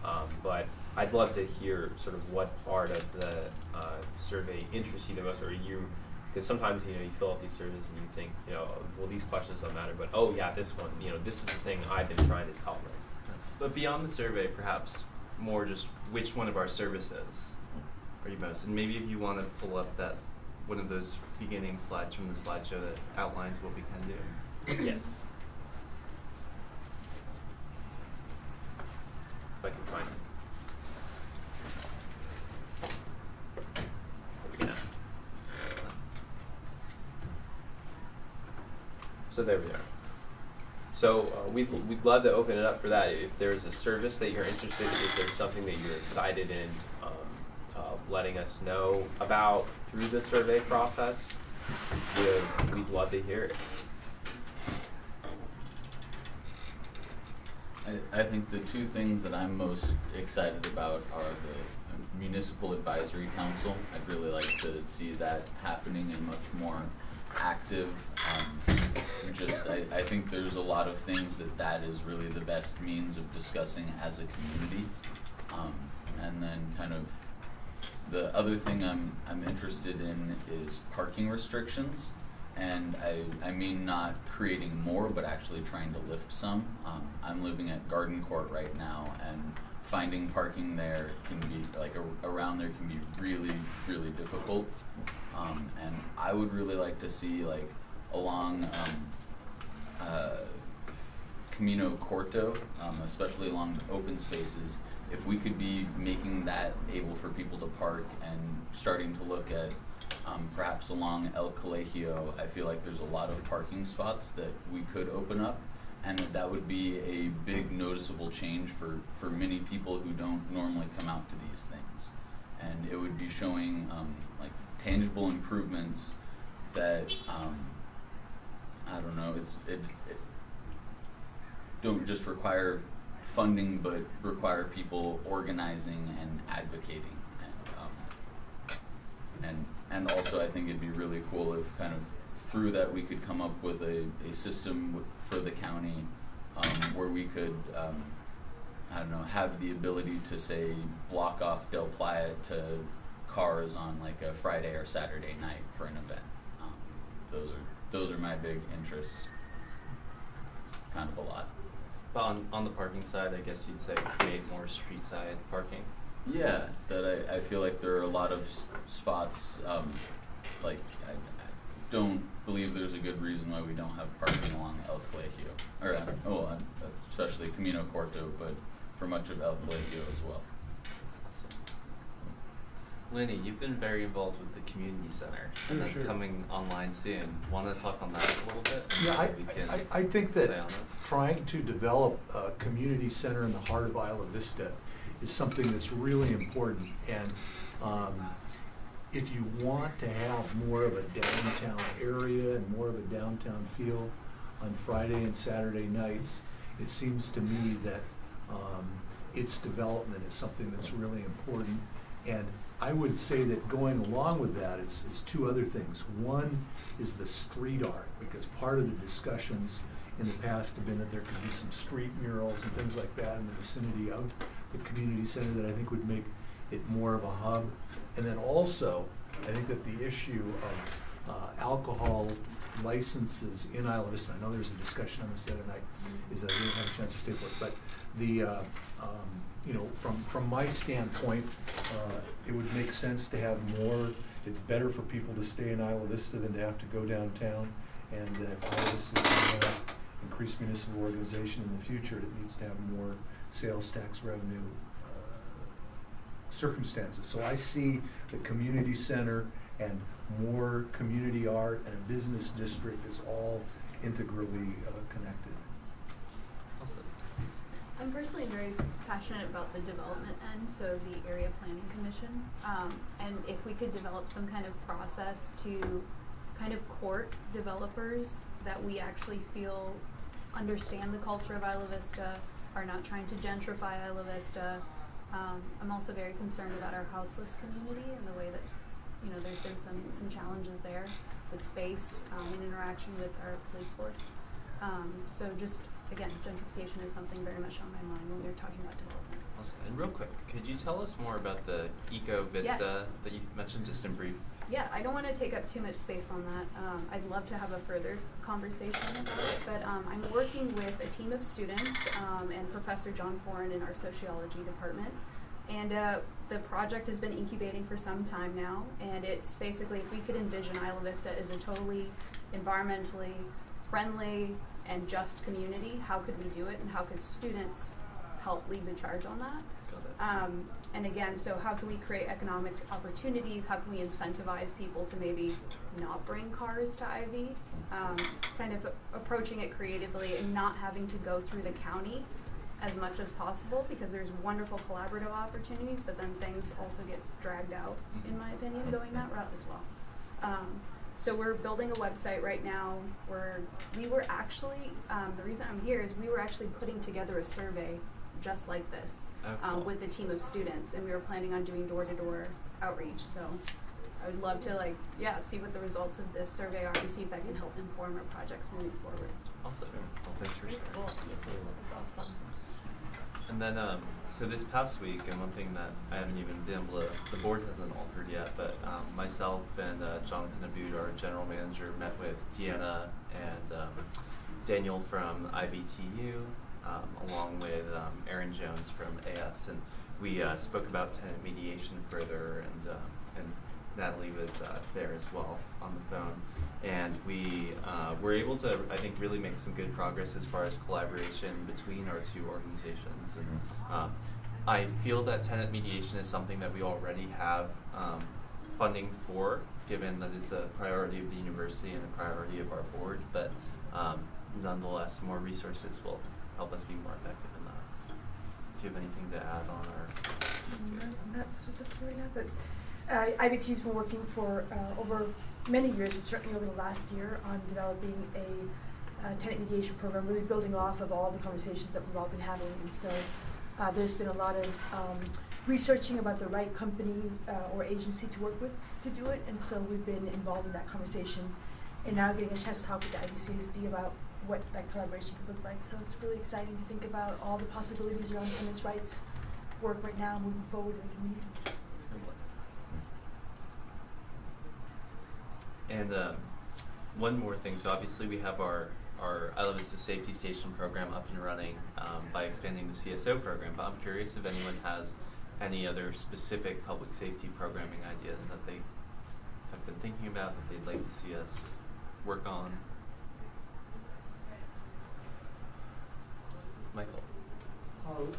um, but I'd love to hear sort of what part of the uh, survey interests you the most or you because sometimes you know you fill out these surveys and you think you know well these questions don't matter but oh yeah this one you know this is the thing I've been trying to tell them But beyond the survey, perhaps more just which one of our services are you most, and maybe if you want to pull up that one of those beginning slides from the slideshow that outlines what we can do? Yes. If I can find it. Yeah. So there we are. So uh, we'd, we'd love to open it up for that. If there's a service that you're interested in, if there's something that you're excited in, um, of letting us know about through the survey process, we'd, we'd love to hear it. I, I think the two things that I'm most excited about are the municipal advisory council. I'd really like to see that happening and much more active. Um, just, I, I think there's a lot of things that that is really the best means of discussing as a community. Um, and then kind of the other thing I'm, I'm interested in is parking restrictions. And I, I mean not creating more, but actually trying to lift some. Um, I'm living at Garden Court right now, and finding parking there can be, like, a, around there can be really, really difficult. Um, and I would really like to see, like, along, um, uh, Camino Corto, um, especially along open spaces, if we could be making that able for people to park and starting to look at um, perhaps along El Colegio, I feel like there's a lot of parking spots that we could open up, and that that would be a big noticeable change for, for many people who don't normally come out to these things. And it would be showing um, like tangible improvements that um, I don't know. It's it, it don't just require funding, but require people organizing and advocating. And, um, and and also, I think it'd be really cool if kind of through that we could come up with a, a system for the county um, where we could um, I don't know have the ability to say block off Del Playa to cars on like a Friday or Saturday night for an event. Um, those are those are my big interests. Kind of a lot. But on, on the parking side, I guess you'd say create more street side parking. Yeah, that I, I feel like there are a lot of s- spots, um, like, I, I don't believe there's a good reason why we don't have parking along El Colegio, or, uh, oh, uh, especially Camino Corto, but for much of El Colegio as well. Lenny, you've been very involved with the community center, and Yeah, that's sure. coming online soon. Want to talk on that a little bit? Yeah, I, maybe we can I, I think that stay on it? trying to develop a community center in the heart of Isla Vista is something that's really important. And, um, if you want to have more of a downtown area and more of a downtown feel on Friday and Saturday nights, it seems to me that, um, its development is something that's really important. And I would say that going along with that is, is two other things. One is the street art, because part of the discussions in the past have been that there could be some street murals and things like that in the vicinity of the community center that I think would make it more of a hub. And then also, I think that the issue of uh, alcohol licenses in Isla Vista, I know there's a discussion on this the other night, is that I didn't have a chance to stay for it, but the, uh, um, you know, from, from my standpoint, uh, it would make sense to have more, it's better for people to stay in Isla Vista than to have to go downtown. And if Isla Vista is going to have increased municipal organization in the future, it needs to have more sales tax revenue uh, circumstances. So I see the community center and more community art and a business district as all integrally uh, connected. I'm personally very passionate about the development end, so the area planning commission. Um, and if we could develop some kind of process to kind of court developers that we actually feel understand the culture of Isla Vista, are not trying to gentrify Isla Vista. Um, I'm also very concerned about our houseless community and the way that, you know, there's been some, some challenges there with space, um, and interaction with our police force. Um, so just, again, gentrification is something very much on my mind when we're talking about development. Awesome. And real quick, could you tell us more about the Eco Vista Yes. that you mentioned just in brief? Yeah, I don't want to take up too much space on that. Um, I'd love to have a further conversation about it, but um, I'm working with a team of students um, and Professor John Foran in our sociology department. and uh, the project has been incubating for some time now, and it's basically if we could envision Isla Vista as a totally environmentally friendly and just community, how could we do it, and how could students help lead the charge on that? Um, and again, so how can we create economic opportunities? How can we incentivize people to maybe not bring cars to IV? Um, kind of approaching it creatively and not having to go through the county as much as possible because there's wonderful collaborative opportunities, but then things also get dragged out, in my opinion, going that route as well. Um, so we're building a website right now where we were actually, um, the reason I'm here is we were actually putting together a survey just like this Oh, um, with a team of students, and we were planning on doing door-to-door outreach. So I would love to like, yeah, see what the results of this survey are and see if that can help inform our projects moving forward. Awesome. Well, thanks for sharing. Cool. That's awesome. And then, um, so this past week, and one thing that I haven't even been able to, the board hasn't altered yet, but um, myself and uh, Jonathan Abboud, our general manager, met with Deanna and um, Daniel from IVTU, um, along with um, Aaron Jones from AS, and we uh, spoke about tenant mediation further, and um, and Natalie was uh, there as well on the phone, and we uh, were able to, I think, really make some good progress as far as collaboration between our two organizations. And um, I feel that tenant mediation is something that we already have um, funding for, given that it's a priority of the university and a priority of our board. But um, nonetheless, more resources will help us be more effective in that. Do you have anything to add on our? Not specifically right but uh, IBT's been working for uh, over many years, and certainly over the last year, on developing a uh, tenant mediation program, really building off of all the conversations that we've all been having. And so uh, there's been a lot of um, researching about the right company uh, or agency to work with to do it, and so we've been involved in that conversation, and now getting a chance to talk with the IVCSD about what that collaboration could look like. So it's really exciting to think about all the possibilities around tenants' rights work right now, moving forward in the community. And um, one more thing, so obviously we have our, our Isla Vista Safety Station program up and running um, by expanding the CSO program, but I'm curious if anyone has any other specific public safety programming ideas that they have been thinking about, that they'd like to see us work on. Michael? Um,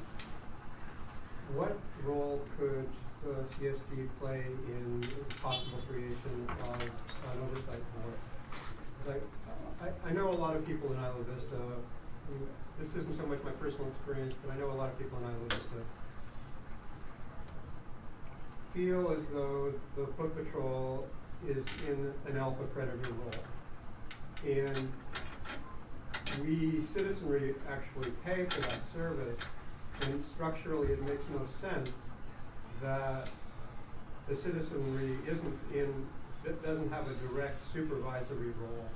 what role could the CSD play in possible creation of an oversight board? I, I, know a lot of people in Isla Vista, this isn't so much my personal experience, but I know a lot of people in Isla Vista feel as though the foot patrol is in an alpha predator role. And we citizenry actually pay for that service, and structurally it makes no sense that the citizenry isn't in, doesn't have a direct supervisory role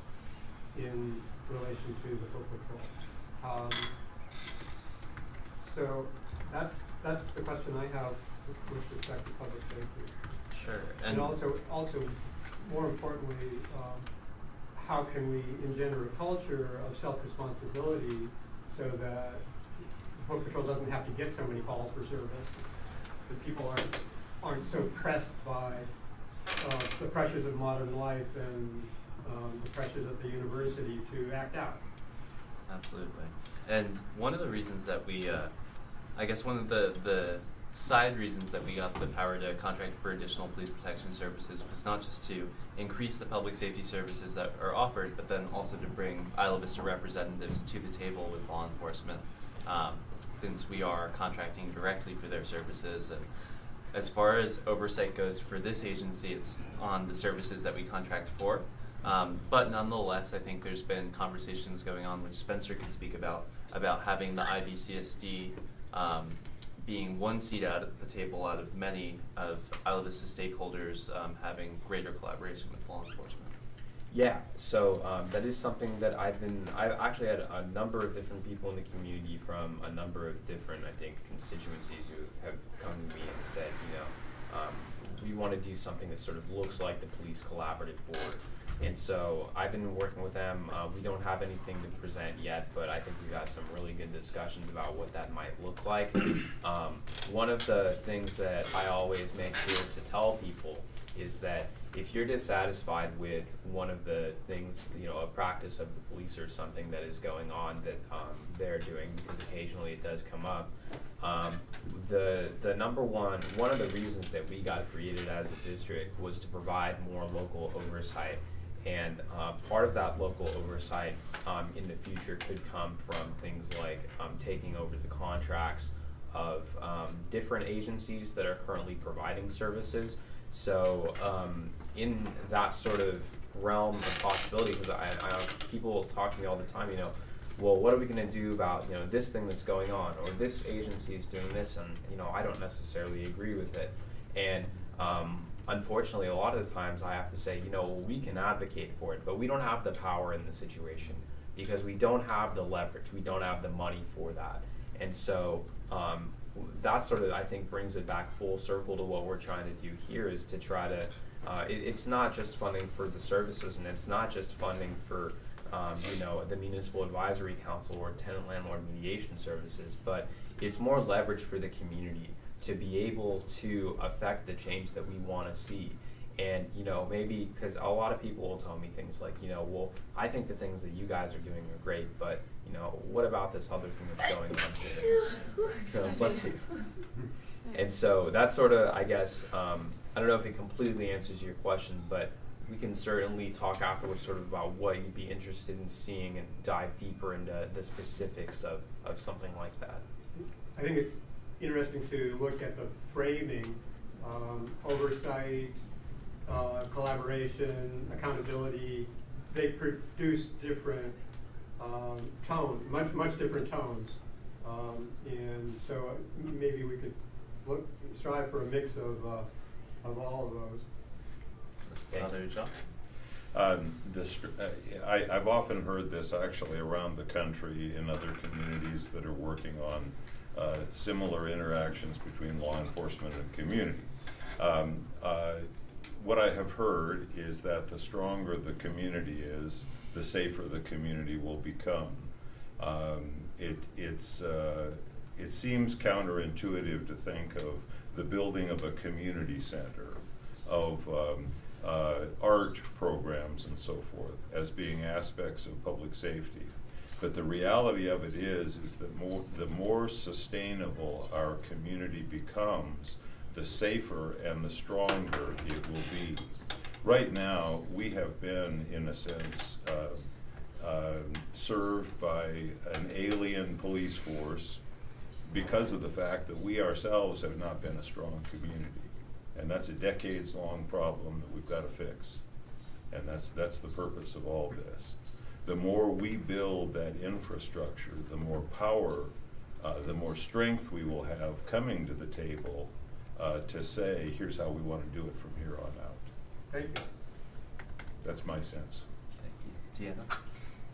in relation to the foot patrol. Um, so that's, that's the question I have with respect to public safety. Sure. And also, also, more importantly, um, how can we engender a culture of self-responsibility so that Foot Patrol doesn't have to get so many calls for service? That people aren't, aren't so pressed by, uh, the pressures of modern life and, um, the pressures of the university to act out. Absolutely. And one of the reasons that we, uh, I guess one of the, the side reasons that we got the power to contract for additional police protection services was not just to increase the public safety services that are offered, but then also to bring Isla Vista representatives to the table with law enforcement. Um, since we are contracting directly for their services and as far as oversight goes for this agency, it's on the services that we contract for. Um, but nonetheless, I think there's been conversations going on, which Spencer could speak about, about having the IVCSD um, being one seat out at the table out of many of Isla Vista stakeholders um, having greater collaboration with law enforcement. Yeah, so um, that is something that I've been, I've actually had a number of different people in the community from a number of different, I think, constituencies who have come to me and said, you know, um, we want to do something that sort of looks like the police collaborative board. And so I've been working with them. Uh, we don't have anything to present yet, but I think we've had some really good discussions about what that might look like. Um, one of the things that I always make sure to tell people is that if you're dissatisfied with one of the things, you know, a practice of the police or something that is going on that um, they're doing, because occasionally it does come up, um, the the number one one of the reasons that we got created as a district was to provide more local oversight, and uh, part of that local oversight um, in the future could come from things like um, taking over the contracts of um, different agencies that are currently providing services. So um, in that sort of realm of possibility, because I, I people talk to me all the time, you know, well, what are we going to do about you know this thing that's going on, or this agency is doing this, and you know I don't necessarily agree with it, and um, unfortunately, a lot of the times I have to say, you know, we can advocate for it, but we don't have the power in the situation because we don't have the leverage, we don't have the money for that, and so um, that sort of I think brings it back full circle to what we're trying to do here is to try to. Uh, it, it's not just funding for the services, and it's not just funding for um, you know, the Municipal Advisory Council or tenant landlord mediation services, but it's more leverage for the community to be able to affect the change that we want to see. And, you know, maybe because a lot of people will tell me things like, you know, well, I think the things that you guys are doing are great, but, you know, what about this other thing that's going on here? So, bless you. And so that's sort of, I guess, um, I don't know if it completely answers your question, but we can certainly talk afterwards sort of about what you'd be interested in seeing and dive deeper into the specifics of, of something like that. I think it's interesting to look at the framing, um, oversight, uh, collaboration, accountability. They produce different um, tones, much much different tones, um, and so maybe we could look strive for a mix of uh, of all of those. Father John? Um, this, uh, I, I've often heard this actually around the country in other communities that are working on uh, similar interactions between law enforcement and community. Um, uh, what I have heard is that the stronger the community is, the safer the community will become. Um, it, it's, uh, it seems counterintuitive to think of the building of a community center, of um, uh, art programs and so forth as being aspects of public safety. But the reality of it is, is that more, the more sustainable our community becomes, the safer and the stronger it will be. Right now, we have been, in a sense, uh, uh, served by an alien police force because of the fact that we ourselves have not been a strong community. And that's a decades-long problem that we've got to fix. And that's, that's the purpose of all this. The more we build that infrastructure, the more power, uh, the more strength we will have coming to the table uh, to say, here's how we want to do it from here on out. Thank you. That's my sense. Thank you. Deanna?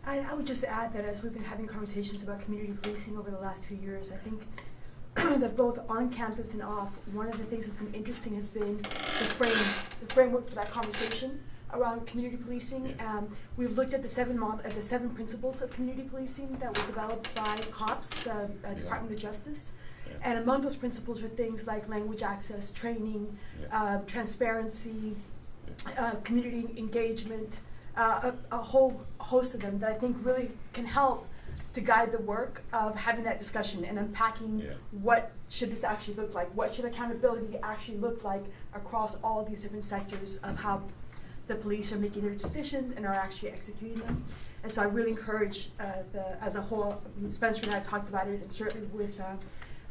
I, I would just add that as we've been having conversations about community policing over the last few years, I think that both on campus and off, one of the things that's been interesting has been the frame, the framework for that conversation around community policing. Um, we've looked at the seven mod- at the seven principles of community policing that were developed by COPS, the uh, Yeah. Department of Justice. Yeah. And among those principles are things like language access, training, Yeah. uh, transparency, uh, community engagement, uh, a, a whole host of them that I think really can help to guide the work of having that discussion and unpacking Yeah. what should this actually look like, what should accountability actually look like across all of these different sectors of how the police are making their decisions and are actually executing them. And so I really encourage uh, the, as a whole, I mean, Spencer and I have talked about it, and certainly with uh,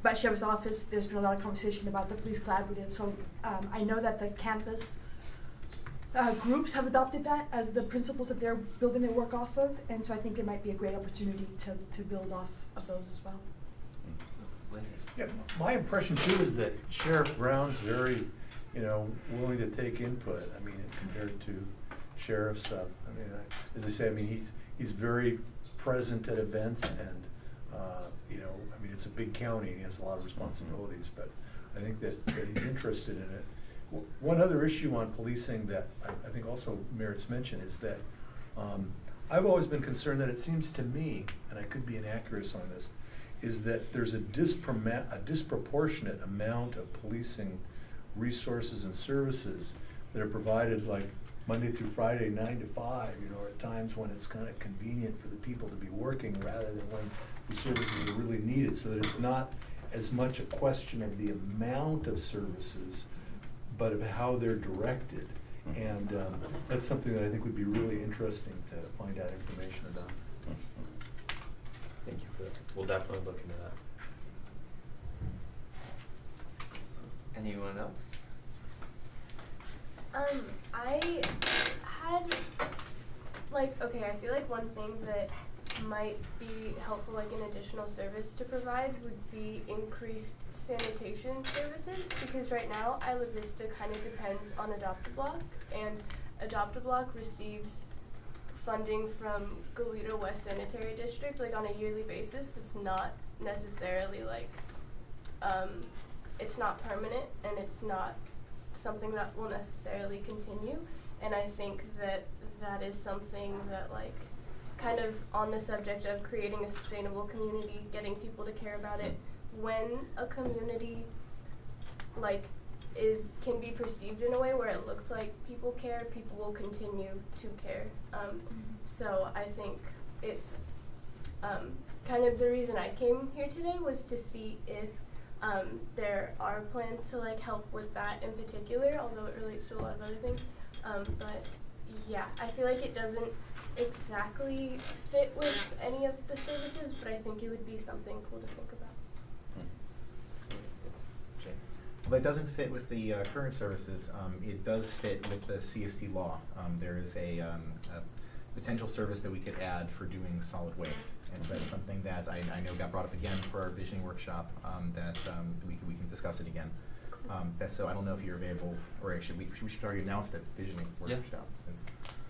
Bathsheba's office, there's been a lot of conversation about the police collaborative. So um, I know that the campus uh, groups have adopted that as the principles that they're building their work off of, and so I think it might be a great opportunity to, to build off of those as well. Yeah, my impression too is that Sheriff Brown's very, you know, willing to take input, I mean, compared to sheriffs, uh, I mean, I- as I say, I mean, he's, he's very present at events and, uh, you know, I mean, it's a big county and he has a lot of responsibilities, but I think that, that he's interested in it. One other issue on policing that I, I think also merits mention is that, um, I've always been concerned that it seems to me, and I could be inaccurate on this, is that there's a a disproportionate amount of policing resources and services that are provided like Monday through Friday, nine to five, you know, at times when it's kind of convenient for the people to be working rather than when the services are really needed, so that it's not as much a question of the amount of services, but of how they're directed. And um, that's something that I think would be really interesting to find out information about. Thank you for that. We'll definitely look into that. Anyone else? Um, I had like okay, I feel like one thing that might be helpful, like an additional service to provide, would be increased sanitation services because right now Isla Vista kind of depends on Adopt a Block, and Adopt a Block receives funding from Goleta West Sanitary District like on a yearly basis. That's not necessarily like um, it's not permanent and it's not something that will necessarily continue. And I think that that is something that like kind of on the subject of creating a sustainable community, getting people to care about it. When a community like is can be perceived in a way where it looks like people care, people will continue to care. Um, so I think it's um, kind of the reason I came here today was to see if um, there are plans to like help with that in particular, although it relates to a lot of other things. Um, but yeah, I feel like it doesn't exactly fit with any of the services, but I think it would be something cool to think about. Jay? Well, it doesn't fit with the uh, current services. Um, It does fit with the CSD law. Um, There is a um, a potential service that we could add for doing solid waste. And so that's something that I I know got brought up again for our visioning workshop, um, that um, we can we can discuss it again. Um, That's, so I don't know if you're available, or actually, we we should already announce that visioning Yeah. workshop since.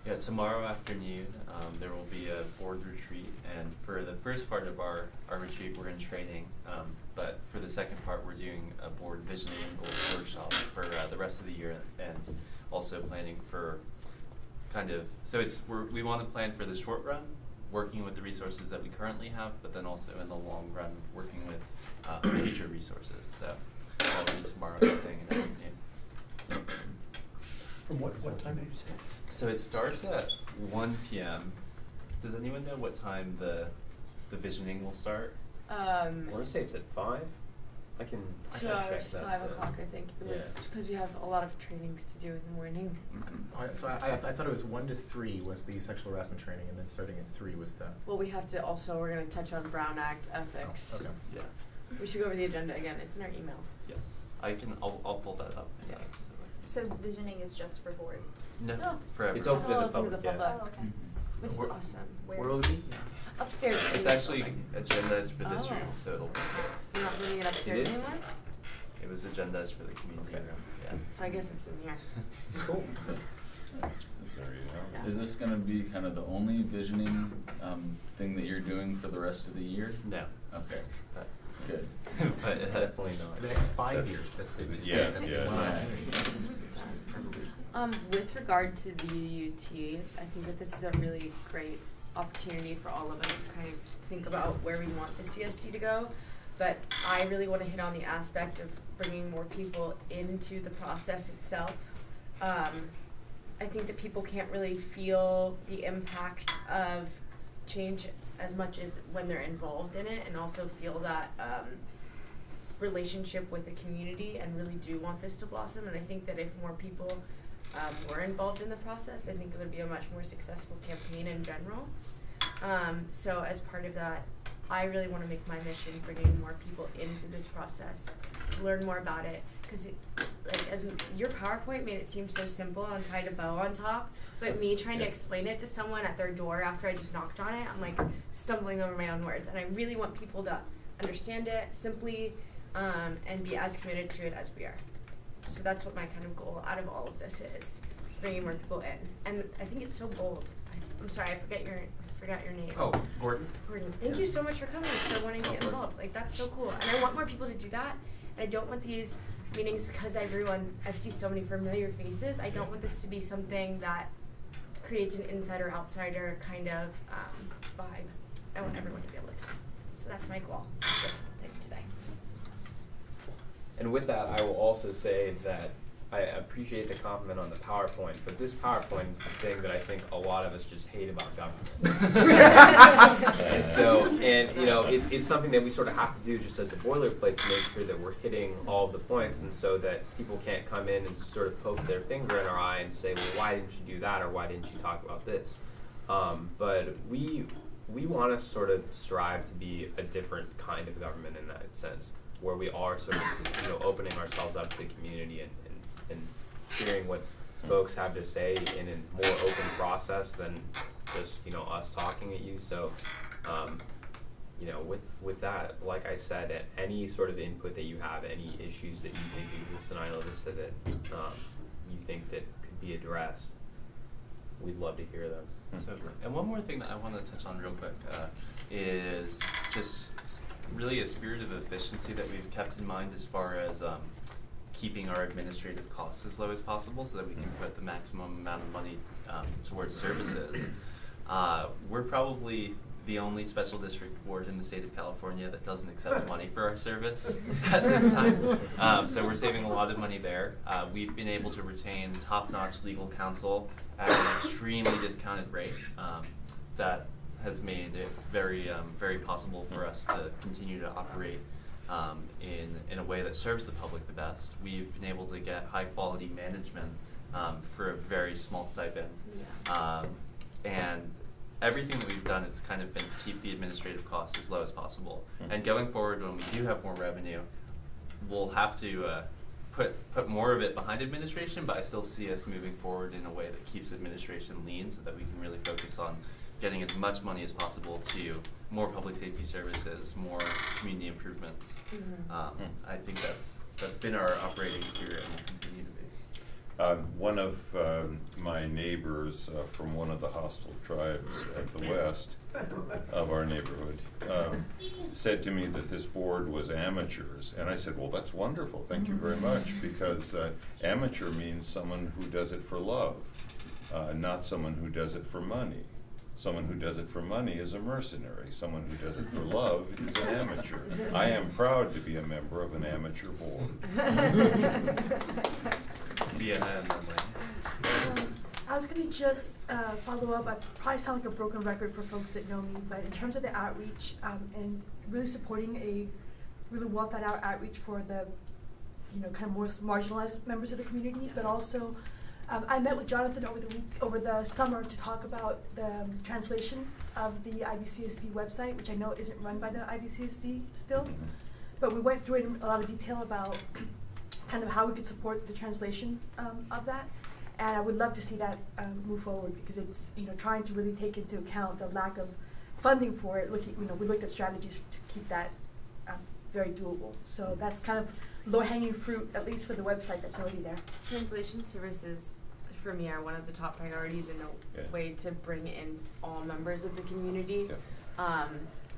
Yeah, tomorrow afternoon, um, there will be a board retreat, and for the first part of our, our retreat, we're in training. But for the second part, we're doing a board visioning and goals workshop for uh, the rest of the year, and also planning for kind of so it's we're, we want to plan for the short run, working with the resources that we currently have, but then also in the long run, working with uh, future resources. So that'll be tomorrow evening and. From what, what time did you say? So it starts at one PM. Does anyone know what time the the visioning will start? Um, I want to say it's at five. I can. I two can check hours, that, five o'clock, I think. It was yeah. because we have a lot of trainings to do in the morning. All right, so I, I I thought it was one to three was the sexual harassment training, and then starting at three was the. Well, we have to also, we're gonna touch on Brown Act ethics. Oh, okay. Yeah. We should go over the agenda again. It's in our email. Yes. I can. I'll I'll pull that up. Yeah. next. So visioning is just for board? No. No. For everyone. It's open to the open to public, yeah. Oh, okay. Mm-hmm. Which is awesome. Where Where will it it? be? Upstairs. It's this actually building. agendized for this Oh. room, so it'll. You're not moving it upstairs is. anymore? It was agendized for the community Okay. room. Yeah. So I guess it's in here. Cool. There you go. Yeah. Is this gonna be kind of the only visioning, um, thing that you're doing for the rest of the year? No. Okay, But. good. but Definitely not. The next five That's- years, that's the, that's the, yeah, that's yeah, one yeah. Um, with regard to the UUT, I think that this is a really great opportunity for all of us to kind of think about where we want the CSD to go. But I really want to hit on the aspect of bringing more people into the process itself. Um, I think that people can't really feel the impact of change as much as when they're involved in it, and also feel that um, relationship with the community and really do want this to blossom. And I think that if more people um, were involved in the process, I think it would be a much more successful campaign in general. Um, so as part of that, I really want to make my mission bringing more people into this process, learn more about it, because like as your PowerPoint made it seem so simple and tied a bow on top, but me trying to explain it to someone at their door after I just knocked on it, I'm like stumbling over my own words, and I really want people to understand it simply um, and be as committed to it as we are. So that's what my kind of goal out of all of this is, bringing more people in. And I think it's so bold. I, I'm sorry, I forget your I forgot your name. Oh, Gordon. Gordon, thank Yeah. you so much for coming for wanting to Oh, get involved. Like that's so cool, and I want more people to do that. And I don't want these meetings because everyone I see so many familiar faces. I don't want this to be something that creates an insider outsider kind of um, vibe. I want everyone to be able to come. So that's my goal. with This thing today. And with that, I will also say that I appreciate the compliment on the PowerPoint, but this PowerPoint is the thing that I think a lot of us just hate about government. and so, and you know, it, it's something that we sort of have to do just as a boilerplate to make sure that we're hitting all the points, and so that people can't come in and sort of poke their finger in our eye and say, well, why didn't you do that, or why didn't you talk about this? Um, but we we want to sort of strive to be a different kind of government in that sense, where we are sort of you know opening ourselves up to the community and, and, and hearing what folks have to say in a more open process than just you know us talking at you. So. Um, you know, with with that, like I said, any sort of input that you have, any issues that you think exist in Isla Vista that um, you think that could be addressed, we'd love to hear them. So, and one more thing that I want to touch on real quick uh, is just really a spirit of efficiency that we've kept in mind as far as um, keeping our administrative costs as low as possible so that we can put the maximum amount of money um, towards services. Uh, we're probably the only special district board in the state of California that doesn't accept money for our service at this time. Um, so we're saving a lot of money there. Uh, we've been able to retain top-notch legal counsel at an extremely discounted rate. Um, that has made it very, um, very possible for us to continue to operate um, in, in a way that serves the public the best. We've been able to get high-quality management um, for a very small stipend. Um, and everything that we've done has kind of been to keep the administrative costs as low as possible. Mhm. And going forward, when we do have more revenue, we'll have to uh, put put more of it behind administration. But I still see us moving forward in a way that keeps administration lean, so that we can really focus on getting as much money as possible to more public safety services, more community improvements. Mhm. Um, I think that's that's been our operating spirit and will continue to be. Um, one of um, my neighbors uh, from one of the hostile tribes at the west of our neighborhood um, said to me that this board was amateurs, and I said, "Well, that's wonderful. Thank you very much, because uh, amateur means someone who does it for love, uh, not someone who does it for money." Someone who does it for money is a mercenary. Someone who does it for love is an amateur. I am proud to be a member of an amateur board. CNN, Um, I was gonna just uh, follow up. I probably sound like a broken record for folks that know me, but in terms of the outreach um, and really supporting a really well thought out outreach for the, you know, kind of more marginalized members of the community, but also. Um, I met with Jonathan over the week, over the summer to talk about the um, translation of the IVCSD website, which I know isn't run by the IVCSD still. But we went through it in a lot of detail about kind of how we could support the translation um, of that. And I would love to see that um, move forward because it's, you know, trying to really take into account the lack of funding for it. Looking, you know, we looked at strategies to keep that um, very doable. So that's kind of low hanging fruit, at least for the website that's already there. Translation services for me are one of the top priorities in a Yeah. way to bring in all members of the community. Yeah. Um,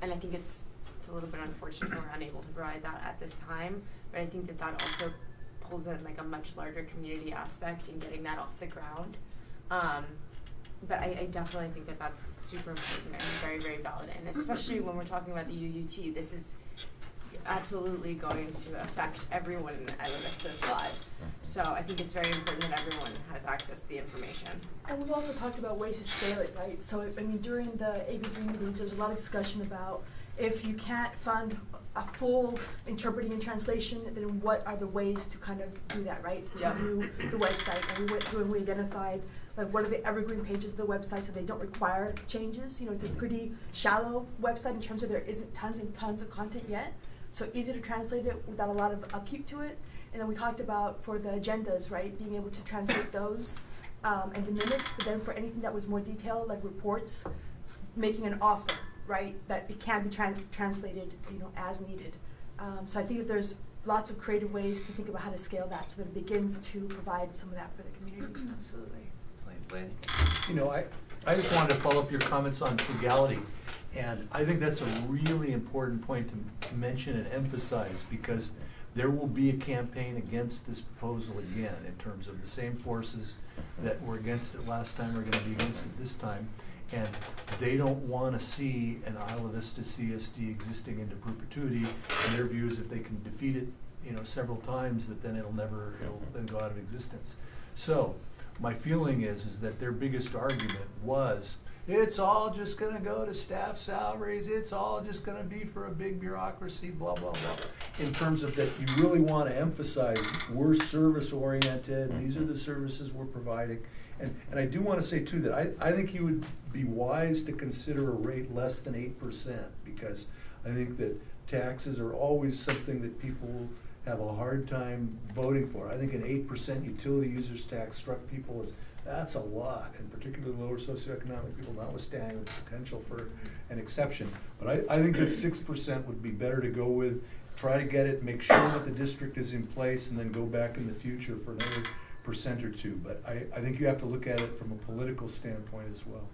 and I think it's it's a little bit unfortunate we're unable to provide that at this time, but I think that that also pulls in like a much larger community aspect in getting that off the ground. Um, but I, I definitely think that that's super important and very very valid, and especially when we're talking about the UUT, this is absolutely going to affect everyone in Isla Vista's lives. So I think it's very important that everyone has access to the information. And we've also talked about ways to scale it, right? So, I mean, during the AB3 meetings, there was a lot of discussion about if you can't fund a full interpreting and translation, then what are the ways to kind of do that, right? Yeah. To do the website, and we went through and we identified like what are the evergreen pages of the website so they don't require changes. You know, it's a pretty shallow website in terms of there isn't tons and tons of content yet, so easy to translate it without a lot of upkeep to it. And then we talked about for the agendas, right, being able to translate those um, and the minutes, but then for anything that was more detailed, like reports, making an offer, right, that it can be tran- translated, you know, as needed. Um, so I think that there's lots of creative ways to think about how to scale that so that it begins to provide some of that for the community. Absolutely. Laney. You know, I, I just wanted to follow up your comments on frugality. And I think that's a really important point to mention and emphasize because there will be a campaign against this proposal again in terms of the same forces that were against it last time are gonna be against it this time. And they don't wanna see an Isla Vista CSD existing into perpetuity. And their view is if they can defeat it, you know, several times, that then it'll never, it'll then go out of existence. So, my feeling is, is that their biggest argument was, it's all just gonna go to staff salaries, it's all just gonna be for a big bureaucracy, blah, blah, blah. In terms of that, you really wanna emphasize, we're service oriented, mm-hmm. these are the services we're providing. And, and I do wanna say too, that I, I think you would be wise to consider a rate less than eight percent, because I think that taxes are always something that people have a hard time voting for. I think an eight percent utility users tax struck people as, that's a lot, and particularly lower socioeconomic people, notwithstanding the potential for an exception. But I, I think that six percent would be better to go with, try to get it, make sure that the district is in place, and then go back in the future for another percent or two. But I, I think you have to look at it from a political standpoint as well.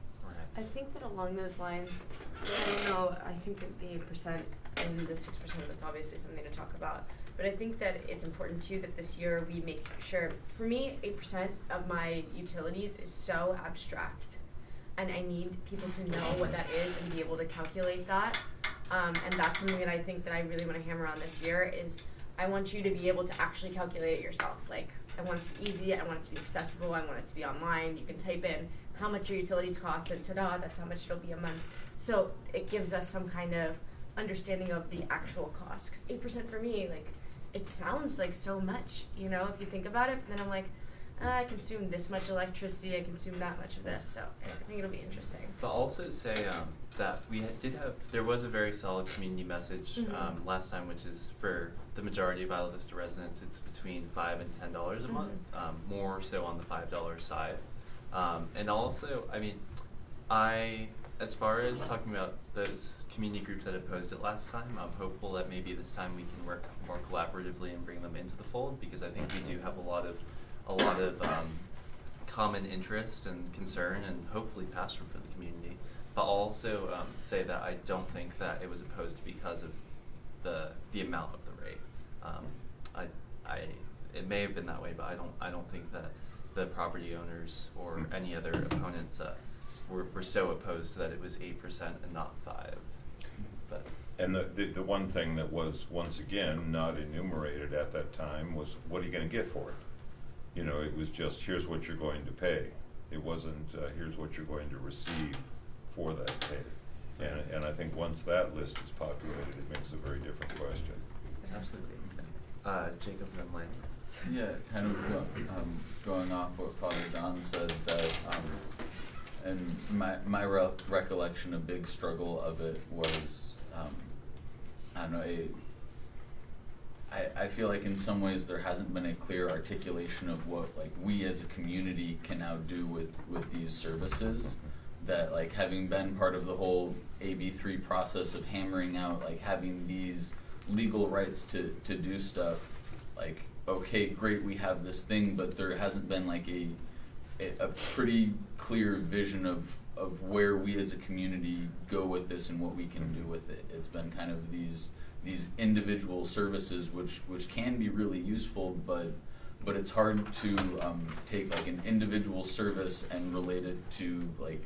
I think that along those lines, I don't know, I think that the percent and the six percent, that's obviously something to talk about. But I think that it's important too that this year we make sure, for me, eight percent of my utilities is so abstract. And I need people to know what that is and be able to calculate that. Um, and that's something that I think that I really wanna hammer on this year is I want you to be able to actually calculate it yourself. Like, I want it to be easy, I want it to be accessible, I want it to be online, you can type in how much your utilities cost and ta-da, that's how much it'll be a month. So it gives us some kind of understanding of the actual cost, cause eight percent for me, like, it sounds like so much, you know, if you think about it, then I'm like, "Ah, I consume this much electricity, I consume that much of this, so I think it'll be interesting. But also say um, that we did have, there was a very solid community message Mhm. um, last time, which is for the majority of Isla Vista residents, it's between five and ten dollars a month, Mhm. um, more so on the five dollar side. Um, and also, I mean, I, as far as talking about those community groups that opposed it last time, I'm hopeful that maybe this time we can work more collaboratively and bring them into the fold, because I think we do have a lot of, a lot of, um, common interest and concern and hopefully passion for the community. But I'll also um, say that I don't think that it was opposed because of the the amount of the rate. Um, I I it may have been that way, but I don't I don't think that the property owners or any other opponents uh, were were so opposed that it was eight percent and not five. But And the, the, the one thing that was, once again, not enumerated at that time was, what are you gonna get for it? You know, it was just, here's what you're going to pay. It wasn't, uh, here's what you're going to receive for that pay. And, and I think once that list is populated, it makes a very different question. absolutely. Uh, Jacob then Lane. Yeah, kind of um, going off what Father John said, that, um, and my, my re- recollection, a big struggle of it was, um, I don't know, a, I, I feel like in some ways there hasn't been a clear articulation of what like we as a community can now do with, with these services. That like having been part of the whole AB three process of hammering out like having these legal rights to, to do stuff, like, okay, great, we have this thing, but there hasn't been like a, a pretty clear vision of of where we as a community go with this and what we can do with it. It's been kind of these these individual services which which can be really useful, but but it's hard to um, take like an individual service and relate it to like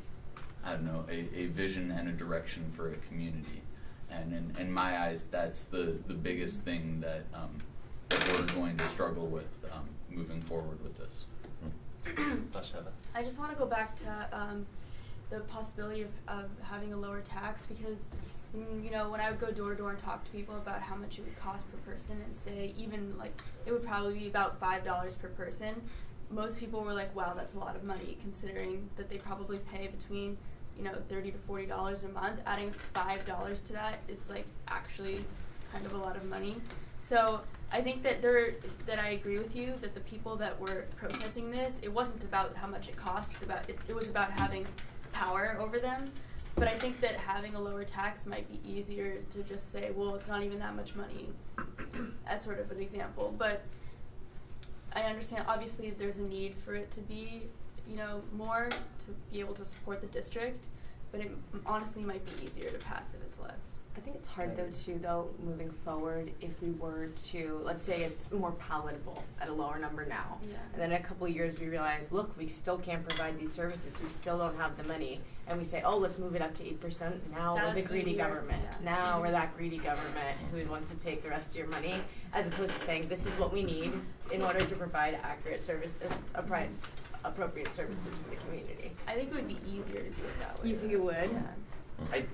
I don't know a, a vision and a direction for a community. And in, in my eyes, that's the, the biggest thing that um, that we're going to struggle with um, moving forward with this. Basheva. I just want to go back to um, the possibility of, of having a lower tax because, mm, you know, when I would go door to door and talk to people about how much it would cost per person and say even like it would probably be about five dollars per person, most people were like, "Wow, that's a lot of money," considering that they probably pay between, you know, thirty to forty dollars a month. Adding five dollars to that is like actually kind of a lot of money. So I think that there that I agree with you that the people that were protesting this, it wasn't about how much it cost, about it was about having power over them. But I think that having a lower tax might be easier to just say, well, it's not even that much money, as sort of an example. But I understand obviously there's a need for it to be, you know, more to be able to support the district. But it honestly might be easier to pass if it's less. I think it's hard though too, though, moving forward, if we were to, let's say it's more palatable at a lower number now. Yeah. And then in a couple of years, we realize, look, we still can't provide these services, we still don't have the money. And we say, oh, let's move it up to eight percent, now we're the greedy easier, government. yeah. Now we're that greedy government who wants to take the rest of your money, as opposed to saying, this is what we need in order to provide accurate service, uh, appri- appropriate services for the community. I think it would be easier to do it that way. You think it would? Yeah. I,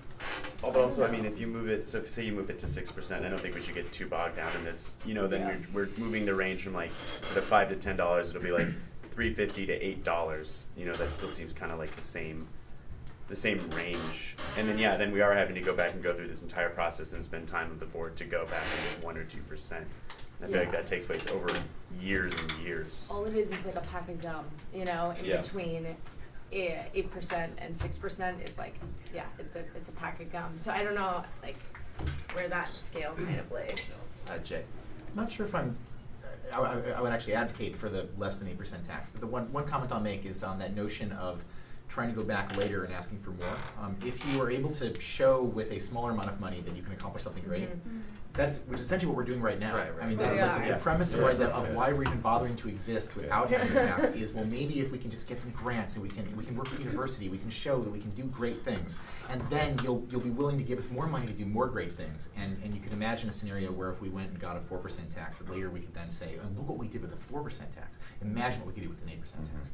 oh, but also, I mean, if you move it, so if, say you move it to six percent, I don't think we should get too bogged down in this. You know, then Yeah. we're, we're moving the range from like instead of five to ten dollars, it'll be like three fifty to eight dollars. You know, that still seems kind of like the same, the same range. And then yeah, then we are having to go back and go through this entire process and spend time with the board to go back and get one or two percent. I feel like that takes place over years and years. All it is is like a pack of gum, you know, in Yeah. between eight percent and six percent is like, yeah, it's a it's a pack of gum. So I don't know like where that scale kind of lays. Uh, Jay. Not sure if I'm, I, I- I would actually advocate for the less than eight percent tax, but the one, one comment I'll make is on that notion of trying to go back later and asking for more. Um, if you are able to show with a smaller amount of money that you can accomplish something great, Mhm. That's, which is essentially what we're doing right now. Right, right. I mean, that's We like the- are. the premise of Yeah. why, the- of Yeah. why we're even bothering to exist without Yeah. having tax is, well, maybe if we can just get some grants and we can, we can work with university, we can show that we can do great things. And then you'll, you'll be willing to give us more money to do more great things. And, and you can imagine a scenario where if we went and got a four percent tax, that later we could then say, oh, look what we did with a four percent tax. Imagine what we could do with an eight percent Mhm. tax.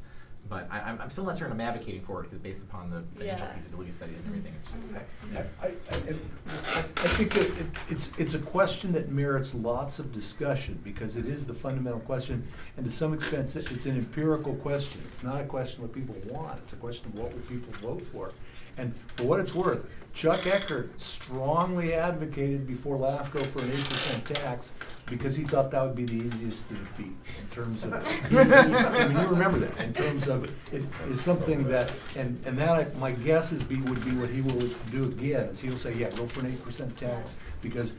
But I, I'm, I'm still not certain I'm advocating for it, because based upon the financial Yeah. feasibility studies and everything, it's just. Mm-hmm. I, I, I, I think that it, it's, it's a question that merits lots of discussion, because it is the fundamental question, and to some extent, it's, it's an empirical question. It's not a question of what people want, it's a question of what would people vote for. And for what it's worth, Chuck Eckert strongly advocated before LAFCO for an eight percent tax, because he thought that would be the easiest to defeat, in terms of, I mean, you remember that, in terms of, it is something that, and, and that, I- my guess is be, would be what he will do again, is he'll say, yeah, go for an eight percent tax, because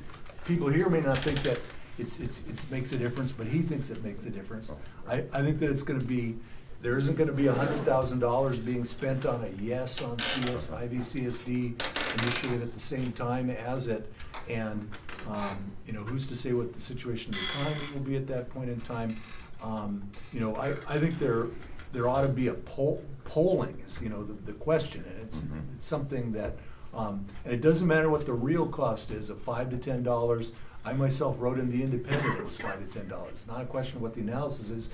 people here may not think that it's, it's, it makes a difference, but he thinks it makes a difference. I, I think that it's gonna be, there isn't gonna be a hundred thousand dollars being spent on a yes on CS, IVCSD initiative at the same time as it. And, um, you know, who's to say what the situation of the economy will be at that point in time? Um, you know, I, I think there, there ought to be a poll, polling is, you know, the, the question, and it's, Mhm. it's something that, um, and it doesn't matter what the real cost is of five to ten dollars. I myself wrote in the Independent it was five to ten dollars. Not a question of what the analysis is.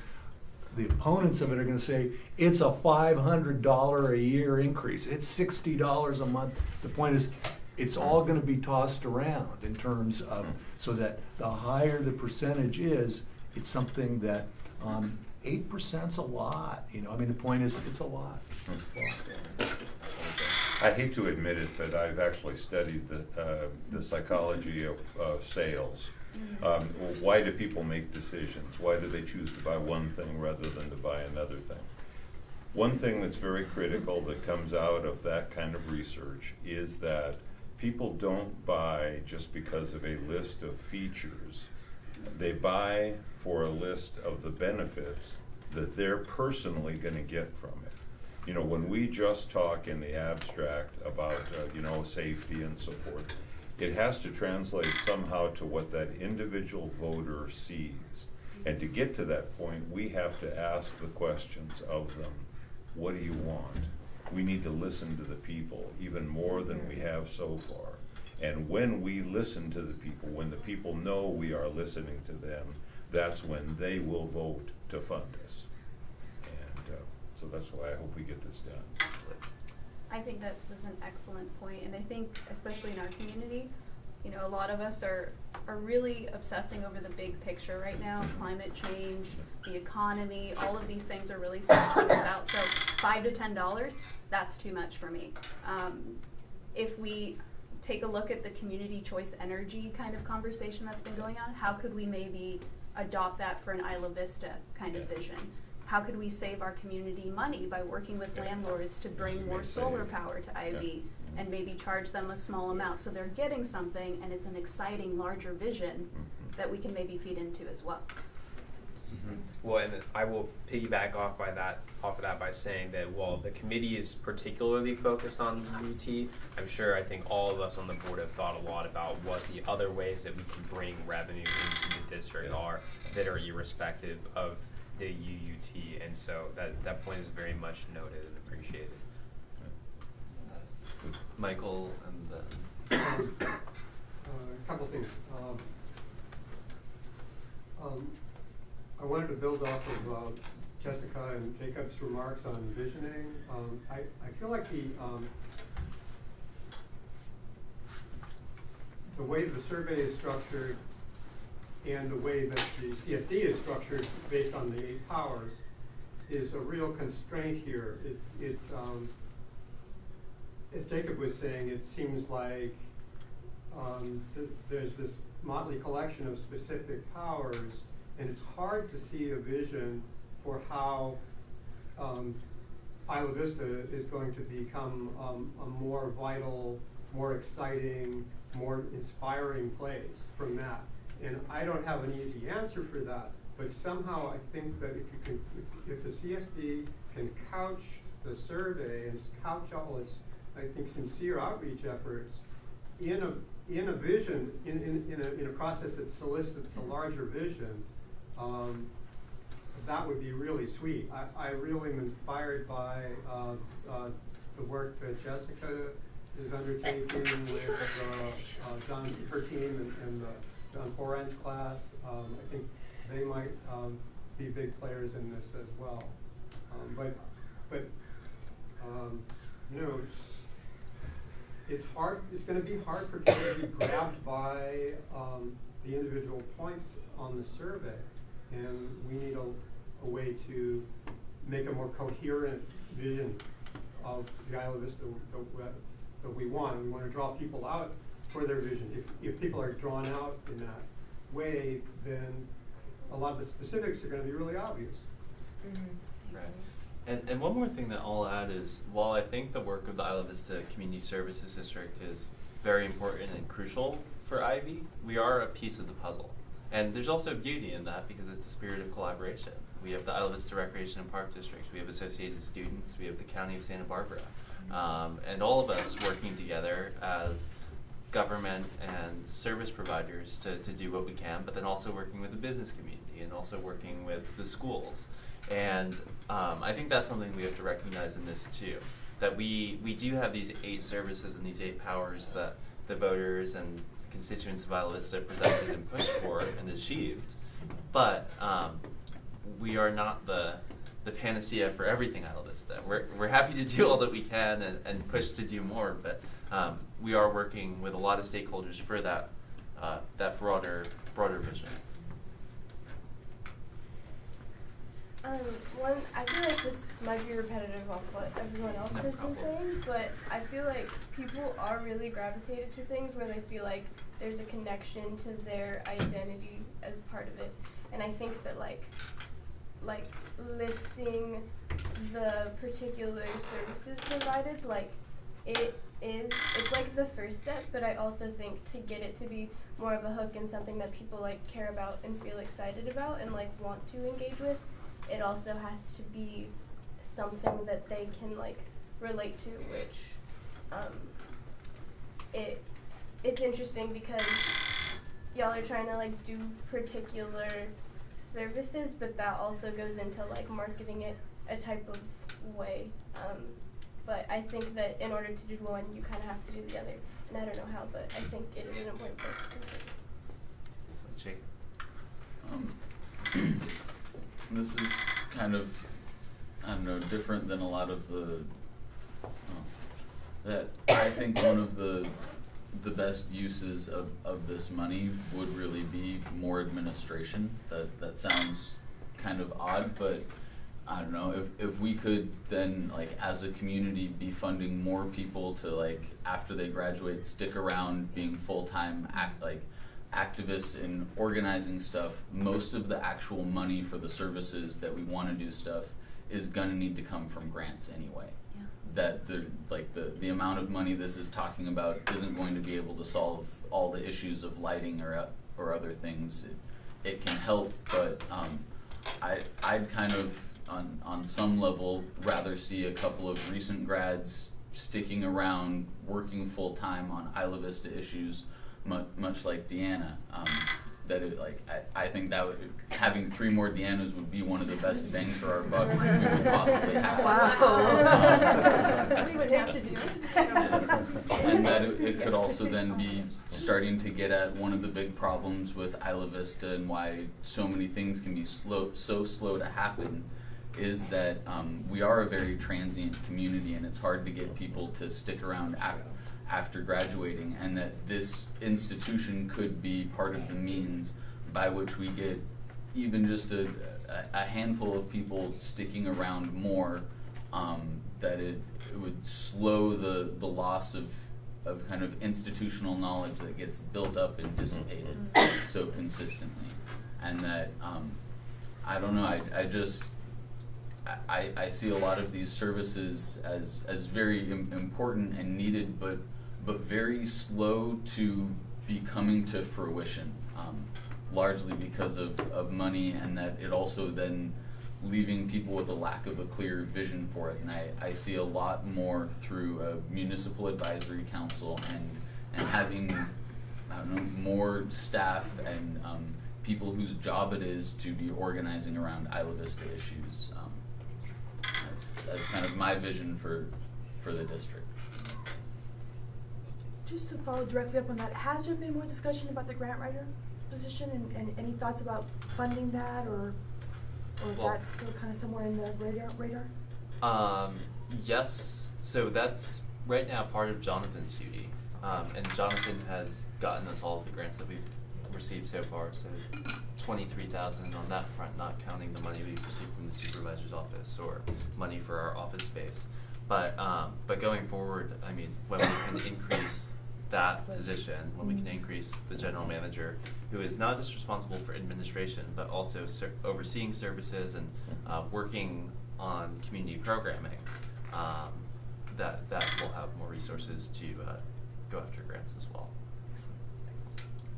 The opponents of it are gonna say, it's a five hundred dollar a year increase, it's sixty dollars a month. The point is, it's all gonna be tossed around in terms of, so that the higher the percentage is, it's something that, um, eight percent's a lot, you know, I mean, the point is, it's a lot. It's a lot. I hate to admit it, but I've actually studied the, uh, the psychology of, uh, sales. Um, why do people make decisions? Why do they choose to buy one thing rather than to buy another thing? One thing that's very critical that comes out of that kind of research is that people don't buy just because of a list of features. They buy for a list of the benefits that they're personally gonna get from it. You know, when we just talk in the abstract about, uh, you know, safety and so forth, it has to translate somehow to what that individual voter sees. And to get to that point, we have to ask the questions of them. What do you want? We need to listen to the people even more than we have so far. And when we listen to the people, when the people know we are listening to them, that's when they will vote to fund us. And uh, so that's why I hope we get this done. I think that was an excellent point, and I think especially in our community, you know, a lot of us are are really obsessing over the big picture right now, climate change, the economy, all of these things are really stressing us out. So five to ten dollars, that's too much for me. Um, if we take a look at the community choice energy kind of conversation that's been going on, how could we maybe adopt that for an Isla Vista kind of vision? How could we save our community money by working with Yeah. landlords to bring more solar I- power to IV Yeah. and maybe charge them a small amount so they're getting something and it's an exciting larger vision Mhm. that we can maybe feed into as well. Well, and I will piggyback off by that, off of that by saying that while the committee is particularly focused on UT, I'm sure I think all of us on the board have thought a lot about what the other ways that we can bring revenue into the district are that are irrespective of the UUT, and so that that point is very much noted and appreciated. Michael and then. Uh, a couple things. Um, um, I wanted to build off of uh, Jessica and Jacob's remarks on visioning. Um, I, I feel like the um, the way the survey is structured and the way that the CSD is structured based on the eight powers is a real constraint here. It, it um, as Jacob was saying, it seems like um, th- there's this motley collection of specific powers, and it's hard to see a vision for how um, Isla Vista is going to become um, a more vital, more exciting, more inspiring place from that. And I don't have an easy answer for that, but somehow I think that if you can, if, the CSD can couch the survey and couch all its, I think, sincere outreach efforts in a in a vision, in, in, in, a, in a process that solicits a larger vision, um, that would be really sweet. I, I really am inspired by uh, uh, the work that Jessica is undertaking with uh, uh, John, her team and, and uh, John Foran's class. Um, I think they might um, be big players in this as well. Um, but, but um, you know, it's hard, it's gonna be hard for people to be grabbed by, um, the individual points on the survey. And we need a, a way to make a more coherent vision of the Isla Vista that, we want. We wanna draw people out for their vision. If, if people are drawn out in that way, then a lot of the specifics are gonna be really obvious. Right. And, and one more thing that I'll add is, while I think the work of the Isla Vista Community Services District is very important and crucial for IV, we are a piece of the puzzle. And there's also beauty in that because it's a spirit of collaboration. We have the Isla Vista Recreation and Park District, we have Associated Students, we have the County of Santa Barbara. Um, and all of us working together as government and service providers to, to do what we can, but then also working with the business community and also working with the schools. And um, I think that's something we have to recognize in this too. That we, we do have these eight services and these eight powers that the voters and constituents of Isla presented and pushed for and achieved. But um, we are not the, the panacea for everything Isla Vista. We're, we're happy to do all that we can and, and push to do more, but um, we are working with a lot of stakeholders for that, uh, that broader, broader vision. Um, one, I feel like this might be repetitive of what everyone else No has been saying, but I feel like people are really gravitated to things where they feel like there's a connection to their identity as part of it. And I think that like, like listing the particular services provided, like it is, it's like the first step, but I also think to get it to be more of a hook and something that people like care about and feel excited about and like want to engage with, it also has to be something that they can like relate to, which um, it it's interesting because y'all are trying to like do particular services, but that also goes into like marketing it a type of way. Um, but I think that in order to do one, you kind of have to do the other, and I don't know how, but I think it is an important place to consider. So, Jake. Um, this is kind of, I don't know, different than a lot of the, oh, that I think one of the, the best uses of, of this money would really be more administration. That, that sounds kind of odd, but I don't know, if, if we could then, like, as a community, be funding more people to, like, after they graduate, stick around being full-time act, like, activists in organizing stuff, most of the actual money for the services that we wanna do stuff is gonna need to come from grants anyway. Yeah. That the, like, the, the amount of money this is talking about isn't going to be able to solve all the issues of lighting or, or other things. It, it can help, but, um, I, I'd kind of, on, on some level, rather see a couple of recent grads sticking around, working full-time on Isla Vista issues, mu- much like Deanna. Um, that it, like, I, I think that would, having three more Deannas would be one of the best bangs for our buck we could possibly have. We would have to do And that it, it could also then be starting to get at one of the big problems with Isla Vista and why so many things can be slow, so slow to happen, is that um, we are a very transient community and it's hard to get people to stick around af- after graduating, and that this institution could be part of the means by which we get even just a, a, handful of people sticking around more um, that it, it would slow the, the loss of, of kind of institutional knowledge that gets built up and dissipated so consistently. And that, um, I don't know, I, I just, I, I see a lot of these services as, as very Im- important and needed, but, but very slow to be coming to fruition. Um, largely because of, of money and that it also then leaving people with a lack of a clear vision for it. And I, I see a lot more through a municipal advisory council and, and having, I don't know, more staff and um, people whose job it is to be organizing around Isla Vista issues. Um, that's, kind of my vision for, for the district. Just to follow directly up on that, has there been more discussion about the grant writer position and, and any thoughts about funding that or, or Well- that's still kind of somewhere in the radar, radar? Um, yes, so that's right now part of Jonathan's duty. Um, and Jonathan has gotten us all of the grants that we've received so far, so twenty-three thousand on that front, not counting the money we've received from the supervisor's office or money for our office space. But, um, but going forward, I mean, when we can increase that position, when we can increase the general manager, who is not just responsible for administration, but also ser- overseeing services and, uh, working on community programming, um, that, that will have more resources to, uh, go after grants as well.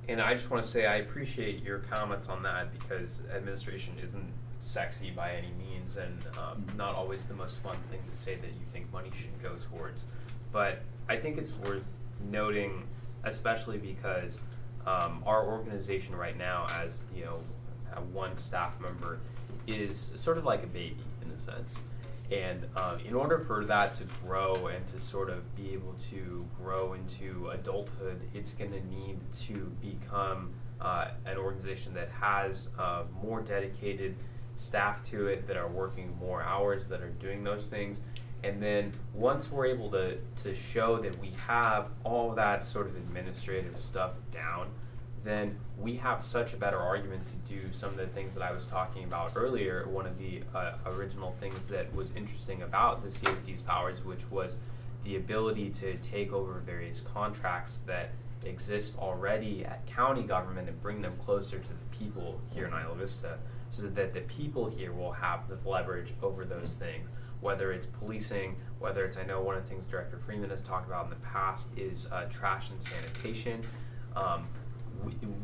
And I just want to say I appreciate your comments on that because administration isn't sexy by any means and um, not always the most fun thing to say that you think money should go towards. But I think it's worth noting, especially because um, our organization right now, as you know, one staff member, is sort of like a baby in a sense. And um, in order for that to grow and to sort of be able to grow into adulthood, it's going to need to become uh, an organization that has uh, more dedicated staff to it, that are working more hours, that are doing those things. And then once we're able to, to show that we have all that sort of administrative stuff down, then we have such a better argument to do some of the things that I was talking about earlier. One of the uh, original things that was interesting about the CSD's powers, which was the ability to take over various contracts that exist already at county government and bring them closer to the people here in Isla Vista, so that the people here will have the leverage over those things. Whether it's policing, whether it's, I know one of the things Director Freeman has talked about in the past is uh, trash and sanitation. Um,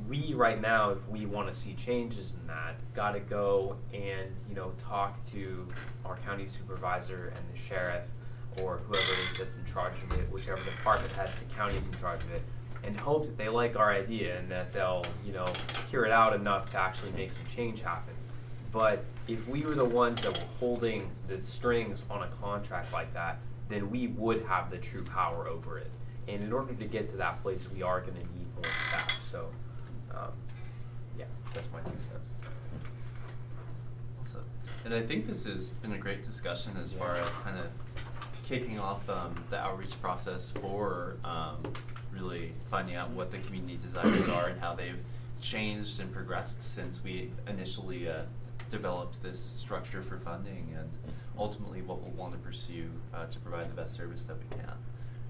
we, right now, if we want to see changes in that, got to go and you know talk to our county supervisor and the sheriff or whoever it is that's in charge of it, whichever department head the county is in charge of it, and hope that they like our idea and that they'll you know hear it out enough to actually make some change happen. But if we were the ones that were holding the strings on a contract like that, then we would have the true power over it. And in order to get to that place, we are going to need more staff. So, um, yeah, that's my two cents. Awesome. And I think this has been a great discussion as far as kind of kicking off um, the outreach process for um, really finding out what the community desires are and how they've changed and progressed since we initially uh, developed this structure for funding and ultimately what we'll want to pursue uh, to provide the best service that we can.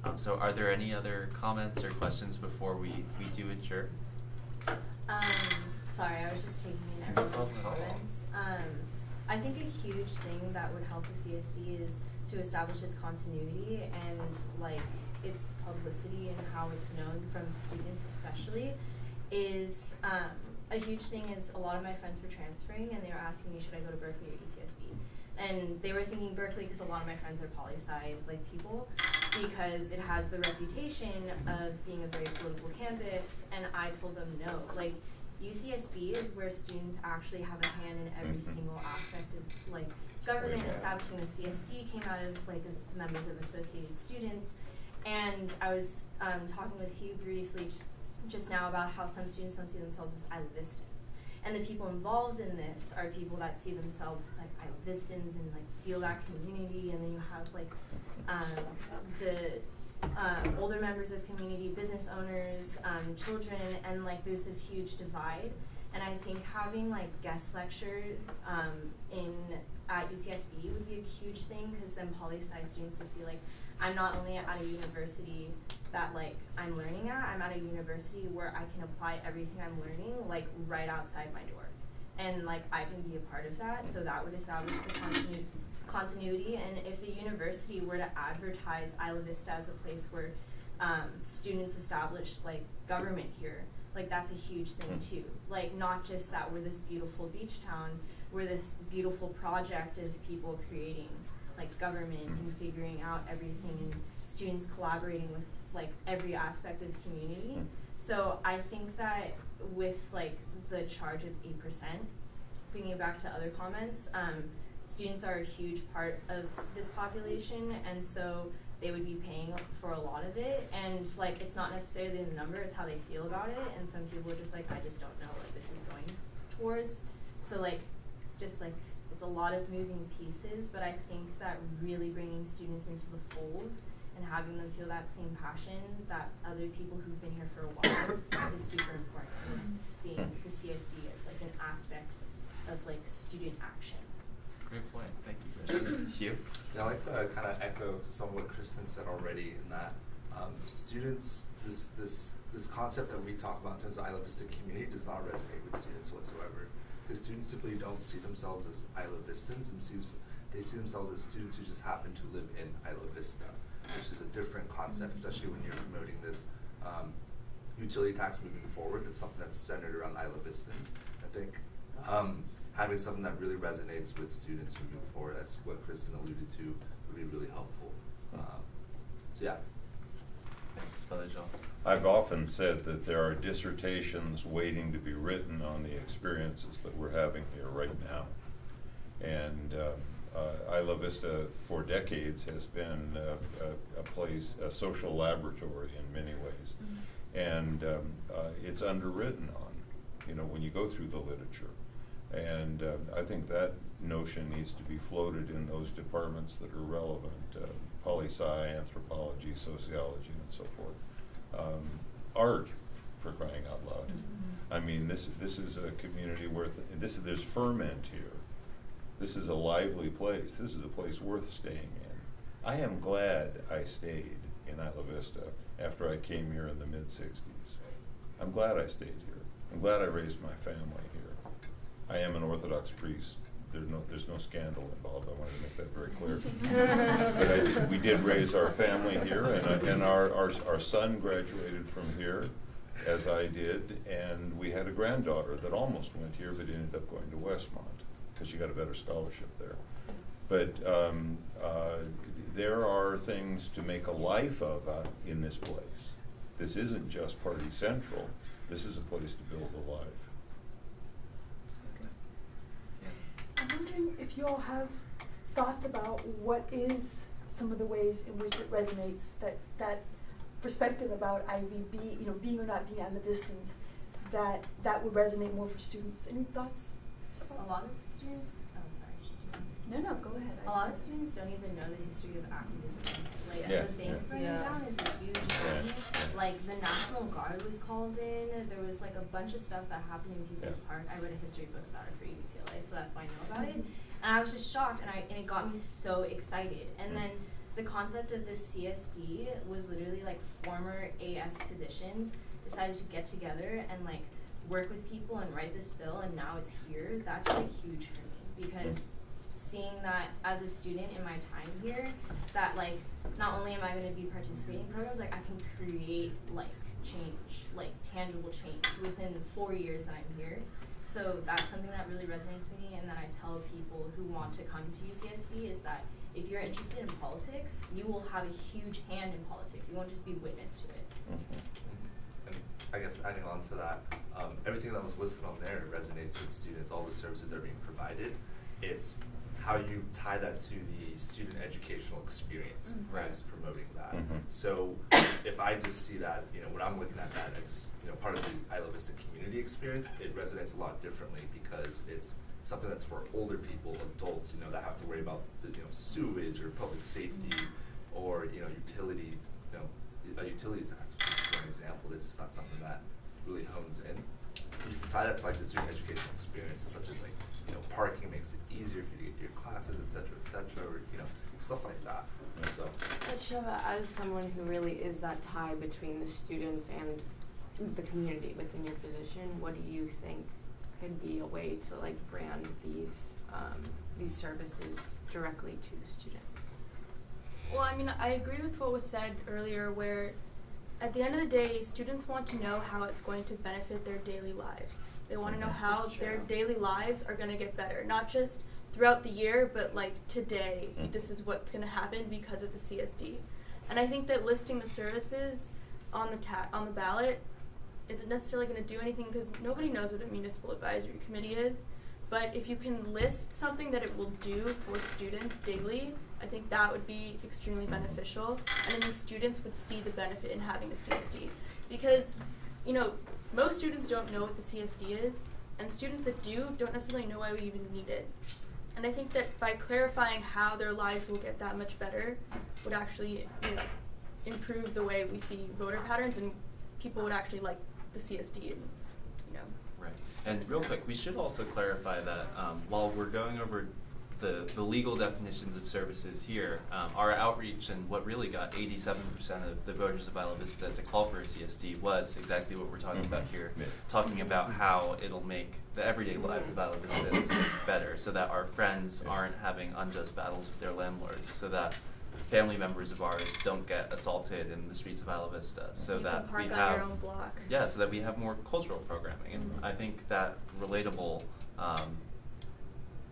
Um, so are there any other comments or questions before we, we do adjourn? Um, sorry, I was just taking in everyone's comments. Um, I think a huge thing that would help the CSD is to establish its continuity and like its publicity and how it's known from students especially is um, a huge thing is a lot of my friends were transferring and they were asking me should I go to Berkeley or UCSB, and they were thinking Berkeley because a lot of my friends are poli sci like people, because it has the reputation of being a very political campus, and I told them no, like. UCSB is where students actually have a hand in every Mhm. single aspect of like government. Establishing the CSD came out of like as members of Associated Students, and I was um, talking with Hugh briefly just, just now about how some students don't see themselves as Isla Vistans. And the people involved in this are people that see themselves as like Isla Vistans and like feel that community. And then you have like um, the um, older members of community, business owners, um, children, and like there's this huge divide. And I think having like guest lecture um, in at UCSB would be a huge thing because then poli sci students will see like I'm not only at a university that like I'm learning at, I'm at a university where I can apply everything I'm learning like right outside my door. And like I can be a part of that, so that would establish the continu- continuity. And if the university were to advertise Isla Vista as a place where um, students establish like government here, like that's a huge thing Mm. too. Like not just that we're this beautiful beach town, we're this beautiful project of people creating like government and figuring out everything and students collaborating with like every aspect of the community. So I think that with like the charge of eight percent, bringing it back to other comments, um, students are a huge part of this population, and so they would be paying for a lot of it. And like, it's not necessarily the number; it's how they feel about it. And some people are just like, I just don't know what this is going towards. So like, just like it's a lot of moving pieces, but I think that really bringing students into the fold and having them feel that same passion that other people who've been here for a while is super important. Seeing the CSD as like an aspect of like student action. Great point. Thank you, Kristen. Hugh? Yeah, I'd like to kind of echo some of what Kristen said already in that um, students, this this this concept that we talk about in terms of Isla Vista community does not resonate with students whatsoever. Because students simply don't see themselves as Isla Vistans and seems, they see themselves as students who just happen to live in Isla Vista, which is a different concept, especially when you're promoting this um, utility tax moving forward. That's something that's centered around Isla Vistans. I think um, having something that really resonates with students moving forward, that's what Kristen alluded to, would be really helpful. Um, so yeah. Jean. I've often said that there are dissertations waiting to be written on the experiences that we're having here right now. And uh, uh, Isla Vista, for decades, has been uh, a, a place, a social laboratory in many ways. And um, uh, it's underwritten on, you know, when you go through the literature. And uh, I think that notion needs to be floated in those departments that are relevant, poli sci, anthropology, sociology, and so forth. Um, art, for crying out loud. I mean, this this is a community worth. This there's ferment here. This is a lively place. This is a place worth staying in. I am glad I stayed in Isla Vista after I came here in the mid '60s. I'm glad I stayed here. I'm glad I raised my family here. I am an Orthodox priest. There's no, there's no scandal involved. I wanted to make that very clear. but I we did raise our family here, and, I, and our, our, our son graduated from here, as I did, and we had a granddaughter that almost went here, but ended up going to Westmont because she got a better scholarship there. But um, uh, there are things to make a life of uh, in this place. This isn't just Party Central. This is a place to build a life. I'm wondering if you all have thoughts about what is some of the ways in which it resonates that that perspective about IVB, you know, being or not being Islavistans, that that would resonate more for students. Any thoughts? A lot of students. No, no, go ahead. A lot of students don't even know the history of activism. Like Yeah, the bank yeah. burning Yeah. down is a huge Yeah, thing. yeah. Like the National Guard was called in. There was like a bunch of stuff that happened in People's Yeah. Park. I read a history book about it for UPLA, so that's why I know about it. And I was just shocked, and I and it got me so excited. And Mm. then the concept of the CSD was literally like former AS physicians decided to get together and like work with people and write this bill, and now it's here. That's like huge for me because seeing that as a student in my time here, that like not only am I going to be participating in programs, like I can create like change, like tangible change within the four years that I'm here. So that's something that really resonates with me and that I tell people who want to come to UCSB is that if you're interested in politics, you will have a huge hand in politics. You won't just be witness to it. And I guess adding on to that, um, everything that was listed on there resonates with students, all the services that are being provided. It's how you tie that to the student educational experience Mhm. as promoting that. Mhm. So if I just see that, you know, when I'm looking at that as, you know, part of the Isla Vista community experience, it resonates a lot differently because it's something that's for older people, adults, you know, that have to worry about the, you know, sewage or public safety or, you know, utility, you know, a utilities tax, just for an example, this is not something that really hones in. If you tie that to like the student educational experience, such as like, you know, parking makes it easier for you to get to your classes, et cetera, et cetera, or, you know, stuff like that. So, Basheva, as someone who really is that tie between the students and the community within your position, what do you think could be a way to like brand these um, these services directly to the students? Well, I mean, I agree with what was said earlier, where at the end of the day, students want to know how it's going to benefit their daily lives. They want to know how their daily lives are going to get better, not just throughout the year, but like today, Mhm. this is what's going to happen because of the CSD. And I think that listing the services on the ta- on the ballot isn't necessarily going to do anything because nobody knows what a municipal advisory committee is. But if you can list something that it will do for students daily, I think that would be extremely beneficial. And I think students would see the benefit in having the CSD. Because, you know, most students don't know what the CSD is, and students that do don't necessarily know why we even need it. And I think that by clarifying how their lives will get that much better would actually, you know, improve the way we see voter patterns and people would actually like the CSD and, you know, Right. And real quick, we should also clarify that um, while we're going over the, the legal definitions of services here, um, our outreach and what really got 87% of the voters of Isla Vista to call for a CSD was exactly what we're talking about here. Yeah. Talking about how it'll make the everyday lives of Isla Vistans better so that our friends aren't having unjust battles with their landlords, so that family members of ours don't get assaulted in the streets of Isla Vista, so, So that park we on have your own block. yeah, so that we have more cultural programming, and Mhm. I think that relatable um,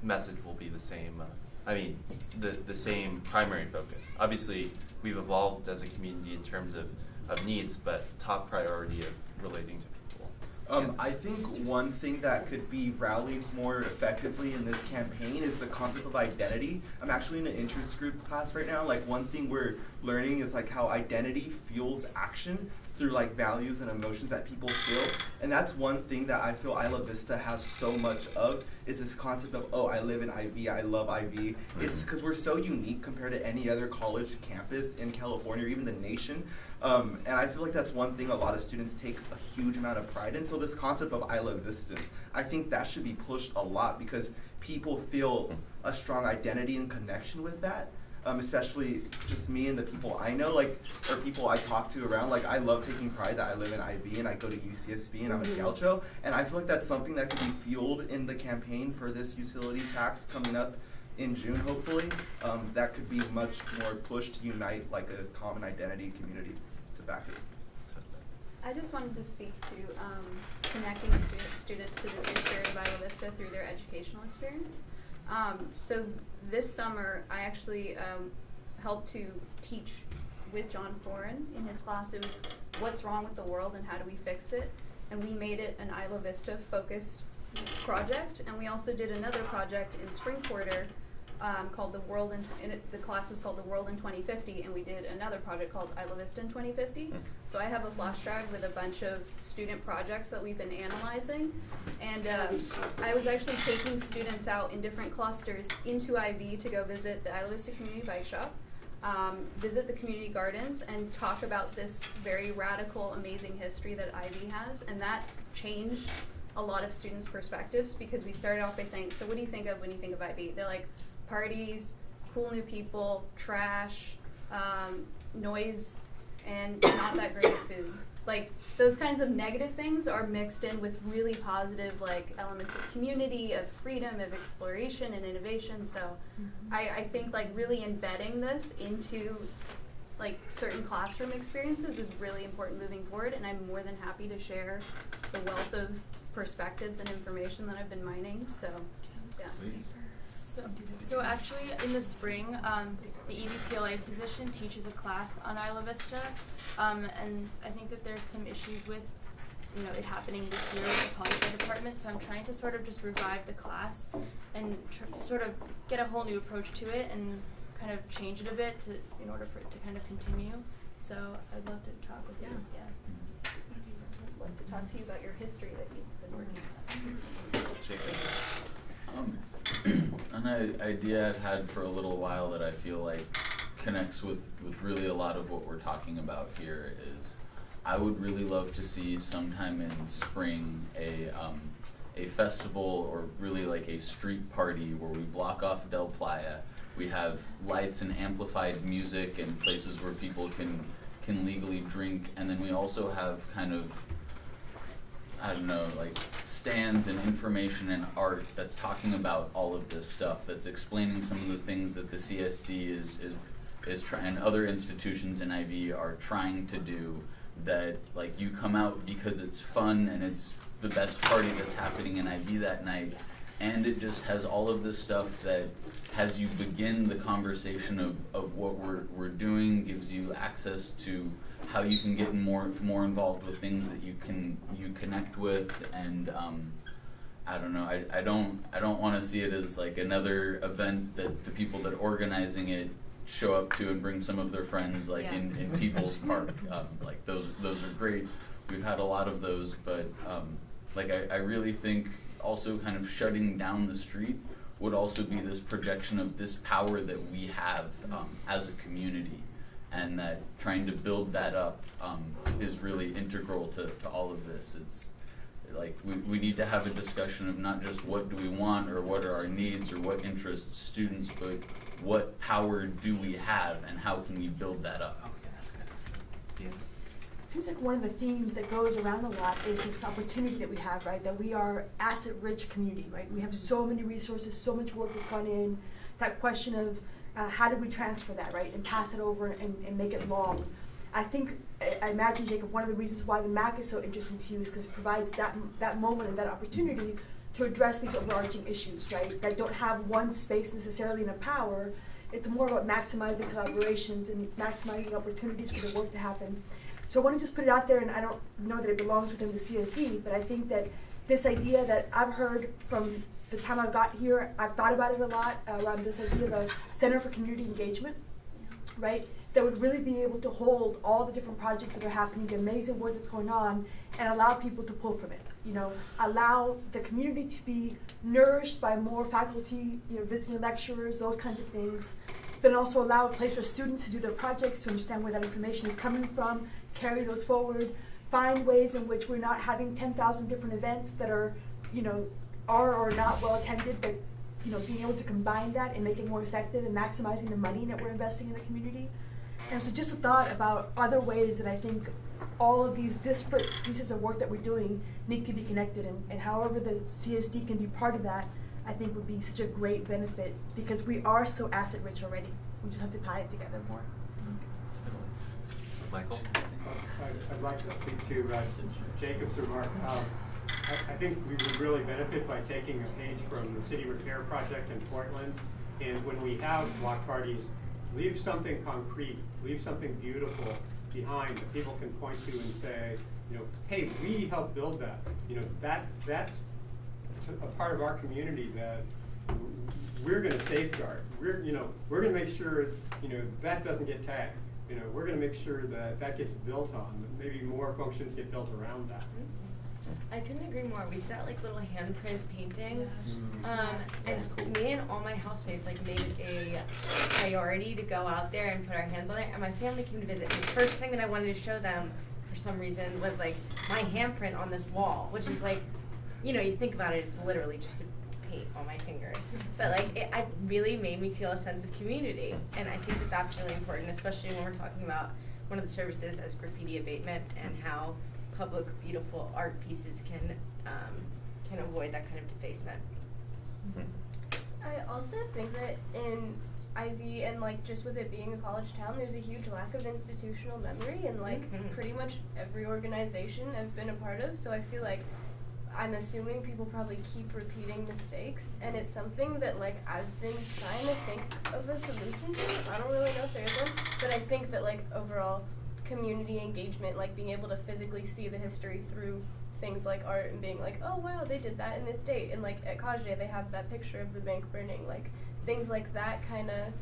message will be the same. Uh, I mean, the the same primary focus. Obviously, we've evolved as a community in terms of, of needs, but top priority of relating to people. Um, I think one thing that could be rallied more effectively in this campaign is the concept of identity. I'm actually in an interest group class right now. Like one thing we're learning is like how identity fuels action through like values and emotions that people feel. And that's one thing that I feel Isla Vista has so much of is this concept of, oh, I live in IV, I love IV. It's because we're so unique compared to any other college campus in California or even the nation. Um, and I feel like that's one thing a lot of students take a huge amount of pride in. So this concept of Isla Vista, I think that should be pushed a lot because people feel a strong identity and connection with that. Um, especially just me and the people I know, like, or people I talk to around. Like, I love taking pride that I live in IV and I go to UCSB and I'm a Mhm. Gaucho. And I feel like that's something that could be fueled in the campaign for this utility tax coming up in June, hopefully. Um, that could be much more pushed to unite like a common identity community to back it. I just wanted to speak to um, connecting stu- students to the true spirit of Isla Vista through their educational experience. Um, so this summer, I actually um, helped to teach with John Foran in his class. It was what's wrong with the world and how do we fix it, and we made it an Isla Vista focused project. And we also did another project in spring quarter um, called the World in, in it, the class was called the World in 2050, and we did another project called Isla Vista in 2050. So I have a flash drive with a bunch of student projects that we've been analyzing, and um, I was actually taking students out in different clusters into IV to go visit the Isla Vista Community Bike Shop, um, visit the community gardens, and talk about this very radical, amazing history that IV has, and that changed a lot of students' perspectives because we started off by saying, "So what do you think of when you think of IV?" They're like, "Parties, cool new people, trash, um, noise, and not that great food." Like those kinds of negative things are mixed in with really positive like elements of community, of freedom, of exploration and innovation. So I, I think like really embedding this into like certain classroom experiences is really important moving forward and I'm more than happy to share the wealth of perspectives and information that I've been mining. So yeah. So, so actually, in the spring, um, the EVPLA position teaches a class on Isla Vista, um, and I think that there's some issues with, you know, it happening this year with the poli sci department. So I'm trying to sort of just revive the class and tr- sort of get a whole new approach to it and kind of change it a bit to in order for it to kind of continue. So I'd love to talk with you. Yeah. I'd love to talk to you about your history that you've been working on. Um, an idea I've had for a little while that I feel like connects with, with really a lot of what we're talking about here is I would really love to see sometime in spring a um, a festival or really like a street party where we block off Del Playa. We have lights and amplified music and places where people can can legally drink, and then we also have kind of I don't know, like stands and information and art that's talking about all of this stuff, that's explaining some of the things that the CSD is is is trying, and other institutions in IV are trying to do. That like you come out because it's fun and it's the best party that's happening in IV that night, and it just has all of this stuff that has you begin the conversation of, of what we're, we're doing, gives you access to how you can get more more involved with things that you can you connect with and um, I don't know I, I don't I don't want to see it as like another event that the people that are organizing it show up to and bring some of their friends like Yeah. in, in People's Park. Um, like those those are great. We've had a lot of those but um, like I, I really think also kind of shutting down the street would also be this projection of this power that we have um, as a community and that trying to build that up um, is really integral to, to all of this. It's like we, we need to have a discussion of not just what do we want or what are our needs or what interests students, but what power do we have and how can we build that up. Okay, that's good. It seems like one of the themes that goes around a lot is this opportunity that we have, right? That we are asset-rich community, right? We have so many resources, so much work that's gone in. That question of uh, how do we transfer that, right, and pass it over and, and make it long. I think I, I imagine Jacob. One of the reasons why the MAC is so interesting to you is because it provides that that moment and that opportunity to address these overarching issues, right? That don't have one space necessarily in a power. It's more about maximizing collaborations and maximizing opportunities for the work to happen. So I want to just put it out there, and I don't know that it belongs within the CSD, but I think that this idea that I've heard from the time I've got here, I've thought about it a lot uh, around this idea of a Center for Community Engagement, right? That would really be able to hold all the different projects that are happening, the amazing work that's going on, and allow people to pull from it. You know, allow the community to be nourished by more faculty, you know, visiting lecturers, those kinds of things. Then also allow a place for students to do their projects, to understand where that information is coming from, carry those forward, find ways in which we're not having 10,000 different events that are, you know, are or not well attended, but you know, being able to combine that and make it more effective and maximizing the money that we're investing in the community. And so just a thought about other ways that I think all of these disparate pieces of work that we're doing need to be connected and, and however the CSD can be part of that, I think would be such a great benefit because we are so asset rich already. We just have to tie it together more. Michael? I'd, I'd like to speak to uh, Jacob's remark. Um, I, I think we would really benefit by taking a page from the city repair project in Portland. And when we have block parties, leave something concrete, leave something beautiful behind that people can point to and say, you know, hey, we helped build that. You know, that that's a part of our community that we're going to safeguard. We're, you know, we're going to make sure, you know, that doesn't get tagged. You know, we're going to make sure that that gets built on. Maybe more functions get built around that. Mm-hmm. I couldn't agree more. We've got like little handprint painting. Um, and me and all my housemates like made it a priority to go out there and put our hands on it. And my family came to visit. And the first thing that I wanted to show them for some reason was like my handprint on this wall, which is like, you know, you think about it, it's literally just a paint on my fingers. But like, it, it really made me feel a sense of community. And I think that that's really important, especially when we're talking about one of the services as graffiti abatement and how public beautiful art pieces can um, can avoid that kind of defacement. I also think that in IV and like just with it being a college town, there's a huge lack of institutional memory and like Mhm. pretty much every organization I've been a part of. So I feel like I'm assuming people probably keep repeating mistakes, and it's something that like I've been trying to think of a solution to. I don't really know if there is one, but I think that like overall community engagement, like being able to physically see the history through things like art and being like, oh wow, they did that in this date, and like at Caje they have that picture of the bank burning, like things like that kind of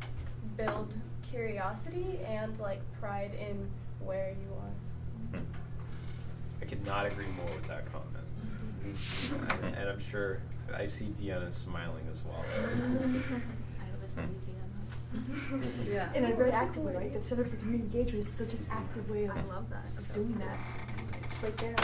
build curiosity and like pride in where you are. I could not agree more with that comment. Mm-hmm. and, and I'm sure I see Deanna smiling as well. Isla Vista Museum. Yeah. In a very active way, right? The Center for Community Engagement is such an active way of, I love that. of doing that. It's right there.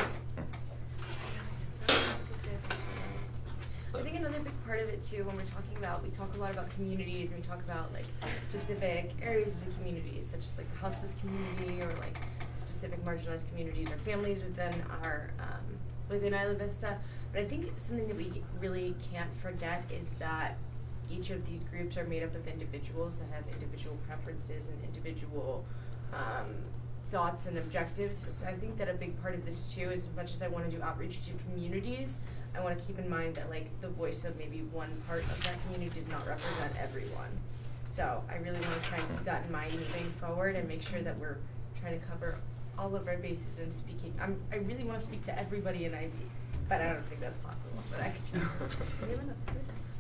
I think another big part of it too, when we're talking about, we talk a lot about communities and we talk about like specific areas of the communities, such as like the houseless community or like specific marginalized communities or families within our, um, within Isla Vista. But I think something that we really can't forget is that each of these groups are made up of individuals that have individual preferences and individual, um, thoughts and objectives. So I think that a big part of this too is as much as I wanna do outreach to communities, I wanna keep in mind that like the voice of maybe one part of that community does not represent everyone. So I really wanna try and keep that in mind moving forward and make sure that we're trying to cover all of our bases and speaking. I'm, I really wanna speak to everybody in IV, but I don't think that's possible, but I could try. We have enough students.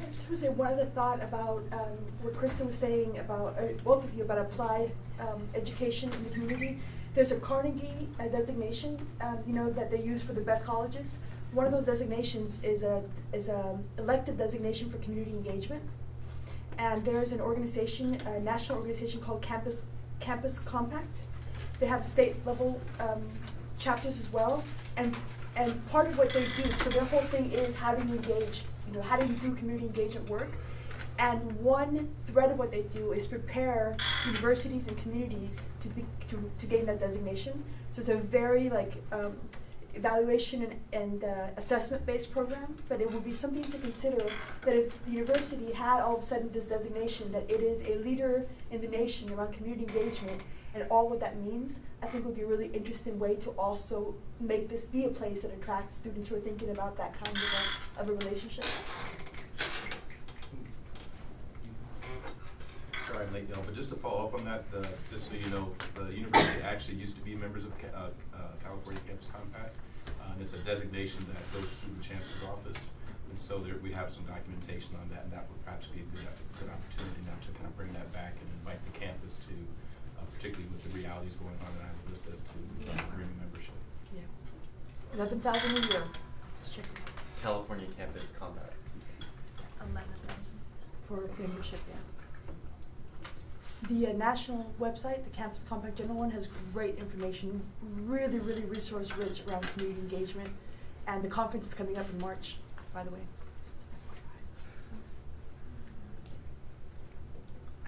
I just want to say one other thought about um, what Kristen was saying about, uh, both of you, about applied um, education in the community. There's a Carnegie uh, designation, um, you know, that they use for the best colleges. One of those designations is a, is a elected designation for community engagement. And there's an organization, a national organization called Campus, Campus Compact. They have state level um, chapters as well. And, and part of what they do, so their whole thing is how do you engage, you know, how do you do community engagement work? And one thread of what they do is prepare universities and communities to be, to, to gain that designation. So it's a very like um, evaluation and, and uh, assessment based program, but it would be something to consider that if the university had all of a sudden this designation that it is a leader in the nation around community engagement and all what that means, I think would be a really interesting way to also make this be a place that attracts students who are thinking about that kind of a, of a relationship. Sorry I'm late, know, but just to follow up on that, just so you know, the university actually used to be members of uh, uh, California Campus Compact. Uh, and it's a designation that goes to the chancellor's office. And so there, we have some documentation on that, and that would perhaps be a good, good opportunity now to kind of bring that back and invite the campus to, particularly with the realities going on in Isla Vista, to uh, bring membership. Yeah. Eleven thousand a year. Just check it out. California Campus Compact. Eleven thousand. For membership, yeah. The uh, national website, the Campus Compact General one, has great information, really, really resource rich around community engagement. And the conference is coming up in March, by the way. Just FYI.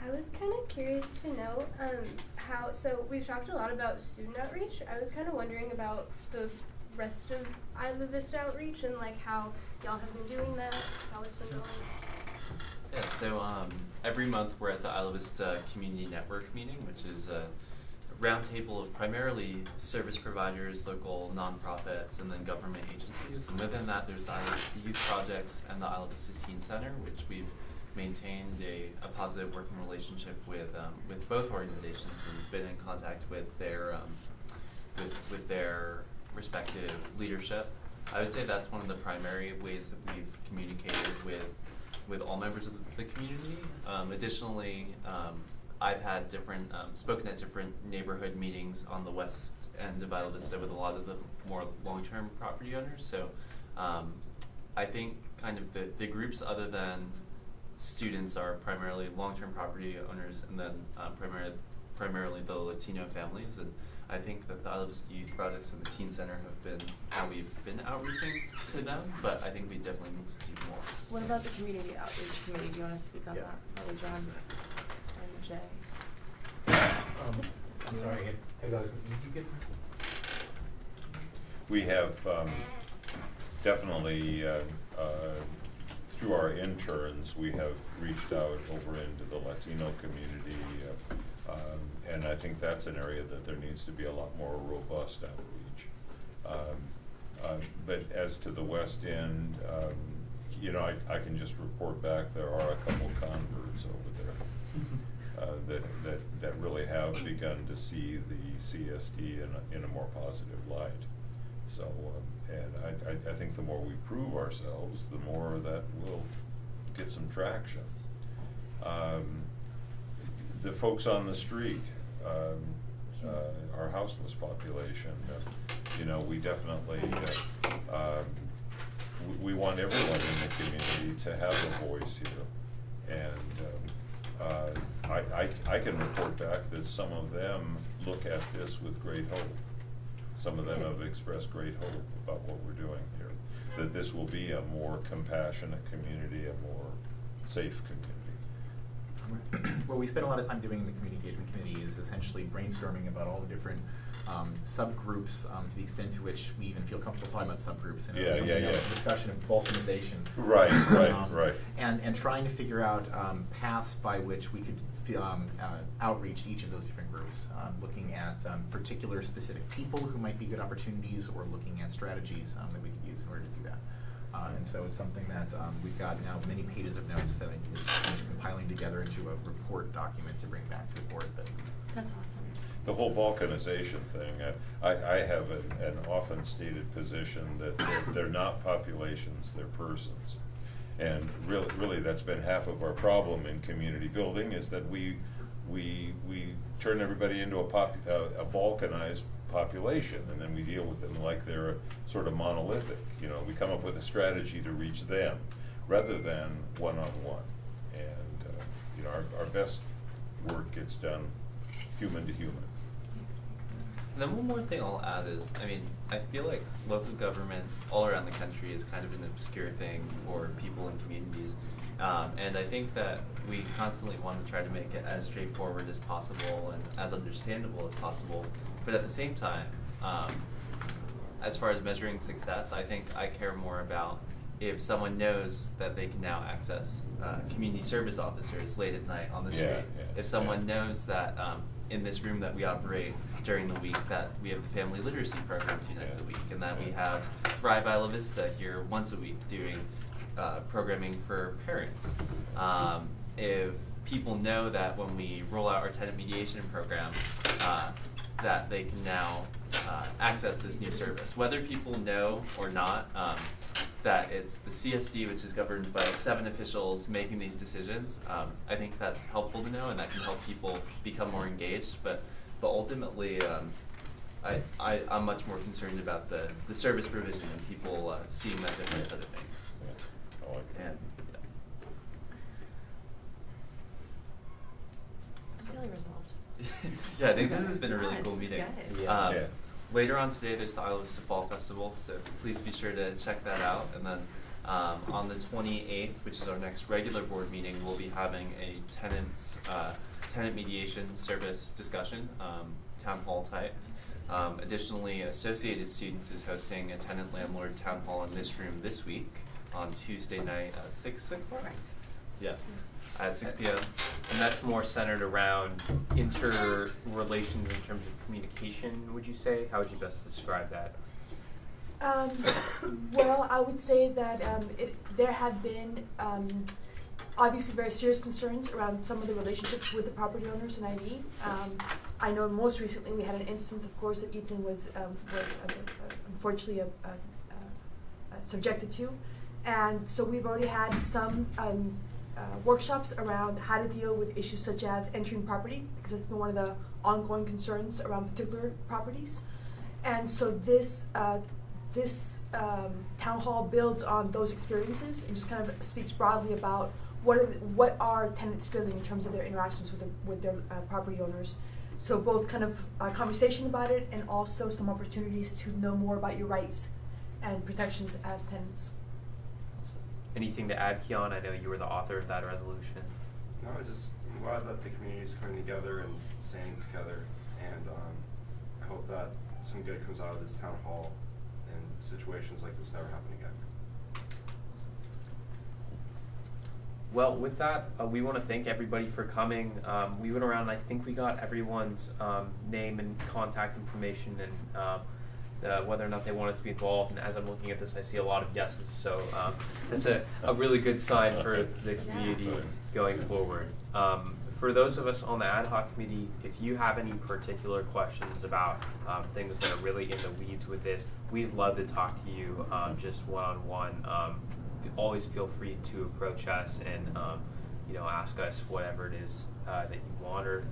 I was kind of curious to know um, how. So we've talked a lot about student outreach. I was kind of wondering about the rest of Isla Vista outreach and like how y'all have been doing that, how it's been going. Yeah, so um, every month we're at the Isla Vista Community Network meeting, which is a roundtable of primarily service providers, local nonprofits, and then government agencies. And within that, there's the Isla Vista Youth Projects and the Isla Vista Teen Center, which we've maintained a, a positive working relationship with um, with both organizations and been in contact with their um, with with their respective leadership. I would say that's one of the primary ways that we've communicated with with all members of the, community. Um, additionally, um, I've had different spoken at different neighborhood meetings on the west end of Isla Vista with a lot of the more long-term property owners. So I think kind of the, the groups other than students are primarily long-term property owners and then um, primarily primarily the Latino families and I think that the Isla Vista Youth Projects and the Teen Center have been how we've been outreaching to them, but I think we definitely need to do more. What about the community outreach committee? Do you wanna speak on Yeah. that? Probably John and Jay. Um, I'm sorry, as I was, did you get? We have um, definitely, uh, uh, through our interns, we have reached out over into the Latino community. uh, um, And I think that's an area that there needs to be a lot more robust outreach. Um, uh, But as to the West End, um, you know, I, I can just report back, there are a couple converts over there uh, that, that, that really have begun to see the CSD in a, in a more positive light. So, um, and I, I, I think the more we prove ourselves, the more that will get some traction. Um, the folks on the street, um, uh, our houseless population, uh, you know, we definitely, uh, um, we, we want everyone in the community to have a voice here. And, um, uh, I, I, I can report back that some of them look at this with great hope. Some of them have expressed great hope about what we're doing here, that this will be a more compassionate community, a more safe community. what we spend a lot of time doing in the community engagement committee is essentially brainstorming about all the different um, subgroups um, to the extent to which we even feel comfortable talking about subgroups. And Yeah, yeah, yeah. a discussion of balkanization. Right, right, Um, right. And, and trying to figure out um, paths by which we could um, uh, outreach to each of those different groups, um, looking at um, particular specific people who might be good opportunities or looking at strategies um, that we could use in order to do that. Uh, and so it's something that um, we've got now many pages of notes that I need to finish compiling together into a report document to bring back to the board. That That's awesome. The whole balkanization thing, uh, I, I have an, an often stated position that they're, they're not populations, they're persons. And really, really, that's been half of our problem in community building, is that we, we, we turn everybody into a pop, uh, a balkanized population, and then we deal with them like they're sort of monolithic. You know, we come up with a strategy to reach them, rather than one-on-one. And, uh, you know, our, our best work gets done human to human. And then one more thing I'll add is, I mean, I feel like local government all around the country is kind of an obscure thing for people and communities. Um, and I think that we constantly want to try to make it as straightforward as possible and as understandable as possible. But at the same time, um, as far as measuring success, I think I care more about if someone knows that they can now access uh, community service officers late at night on the street. Yeah, yeah, if someone knows that um, in this room that we operate during the week that we have the family literacy program two nights a week, and that we have Thrive Isla Vista here once a week doing uh, programming for parents. Um, if people know that when we roll out our tenant mediation program, uh, that they can now uh, access this new service, whether people know or not. Um, that it's the CSD, which is governed by seven officials making these decisions. Um, I think that's helpful to know, and that can help people become more engaged. But but ultimately, um, I, I I'm much more concerned about the the service provision and people uh, seeing that difference set of things. I like it. And It's really resolved. yeah, I think this has been a really cool meeting. Yeah. Um, Yeah. Later on today, there's the Isla Vista Fall Festival, so please be sure to check that out. And then um, on the 28th, which is our next regular board meeting, we'll be having a tenants uh, tenant mediation service discussion, um, town hall type. Um, additionally, Associated Students is hosting a tenant landlord town hall in this room this week on Tuesday night at six o'clock. Yeah, at six p.m. And that's more centered around interrelations in terms of communication, would you say? How would you best describe that? Um, well, I would say that um, it, there have been um, obviously very serious concerns around some of the relationships with the property owners in IV. Um, I know most recently we had an instance, of course, that Ethan was um, was uh, unfortunately uh, uh, subjected to, and so we've already had some. Um, workshops around how to deal with issues such as entering property, because that's been one of the ongoing concerns around particular properties. And so this uh, this um, town hall builds on those experiences and just kind of speaks broadly about what are the, what are tenants feeling in terms of their interactions with the, with their uh, property owners. So both kind of a conversation about it and also some opportunities to know more about your rights and protections as tenants. Anything to add, Keon? I know you were the author of that resolution. No, I just, I'm glad that the community is coming together and staying together, and um, I hope that some good comes out of this town hall and situations like this never happen again. well, with that, uh, we want to thank everybody for coming. Um, we went around. I think we got everyone's um, name and contact information and um, the, whether or not they wanted to be involved. And as I'm looking at this, I see a lot of yeses. So um, that's a, a really good sign for the community going forward. Um, for those of us on the ad hoc committee, if you have any particular questions about um, things that are really in the weeds with this, we'd love to talk to you um, just one on one. Always feel free to approach us and um, you know ask us whatever it is uh, that you want or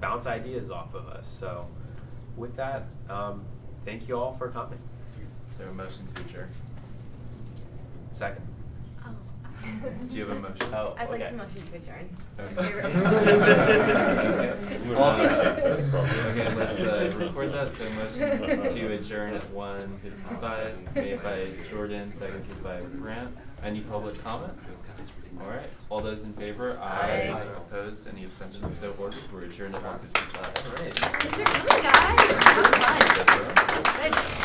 bounce ideas off of us. So with that, um, thank you all for coming. Is there a motion to adjourn? Second. Oh. Do you have a motion? Oh, I'd like okay. to motion to adjourn. Okay. Also- Okay, let's uh, record that, so motion to adjourn at one fifty-five, made by Jordan, seconded by Grant. Any public comment? All right, all those in favor? Aye. Opposed, any abstentions, so ordered, we're adjourned at one fifty-five. All right. Good job, guys. That was fun. Good.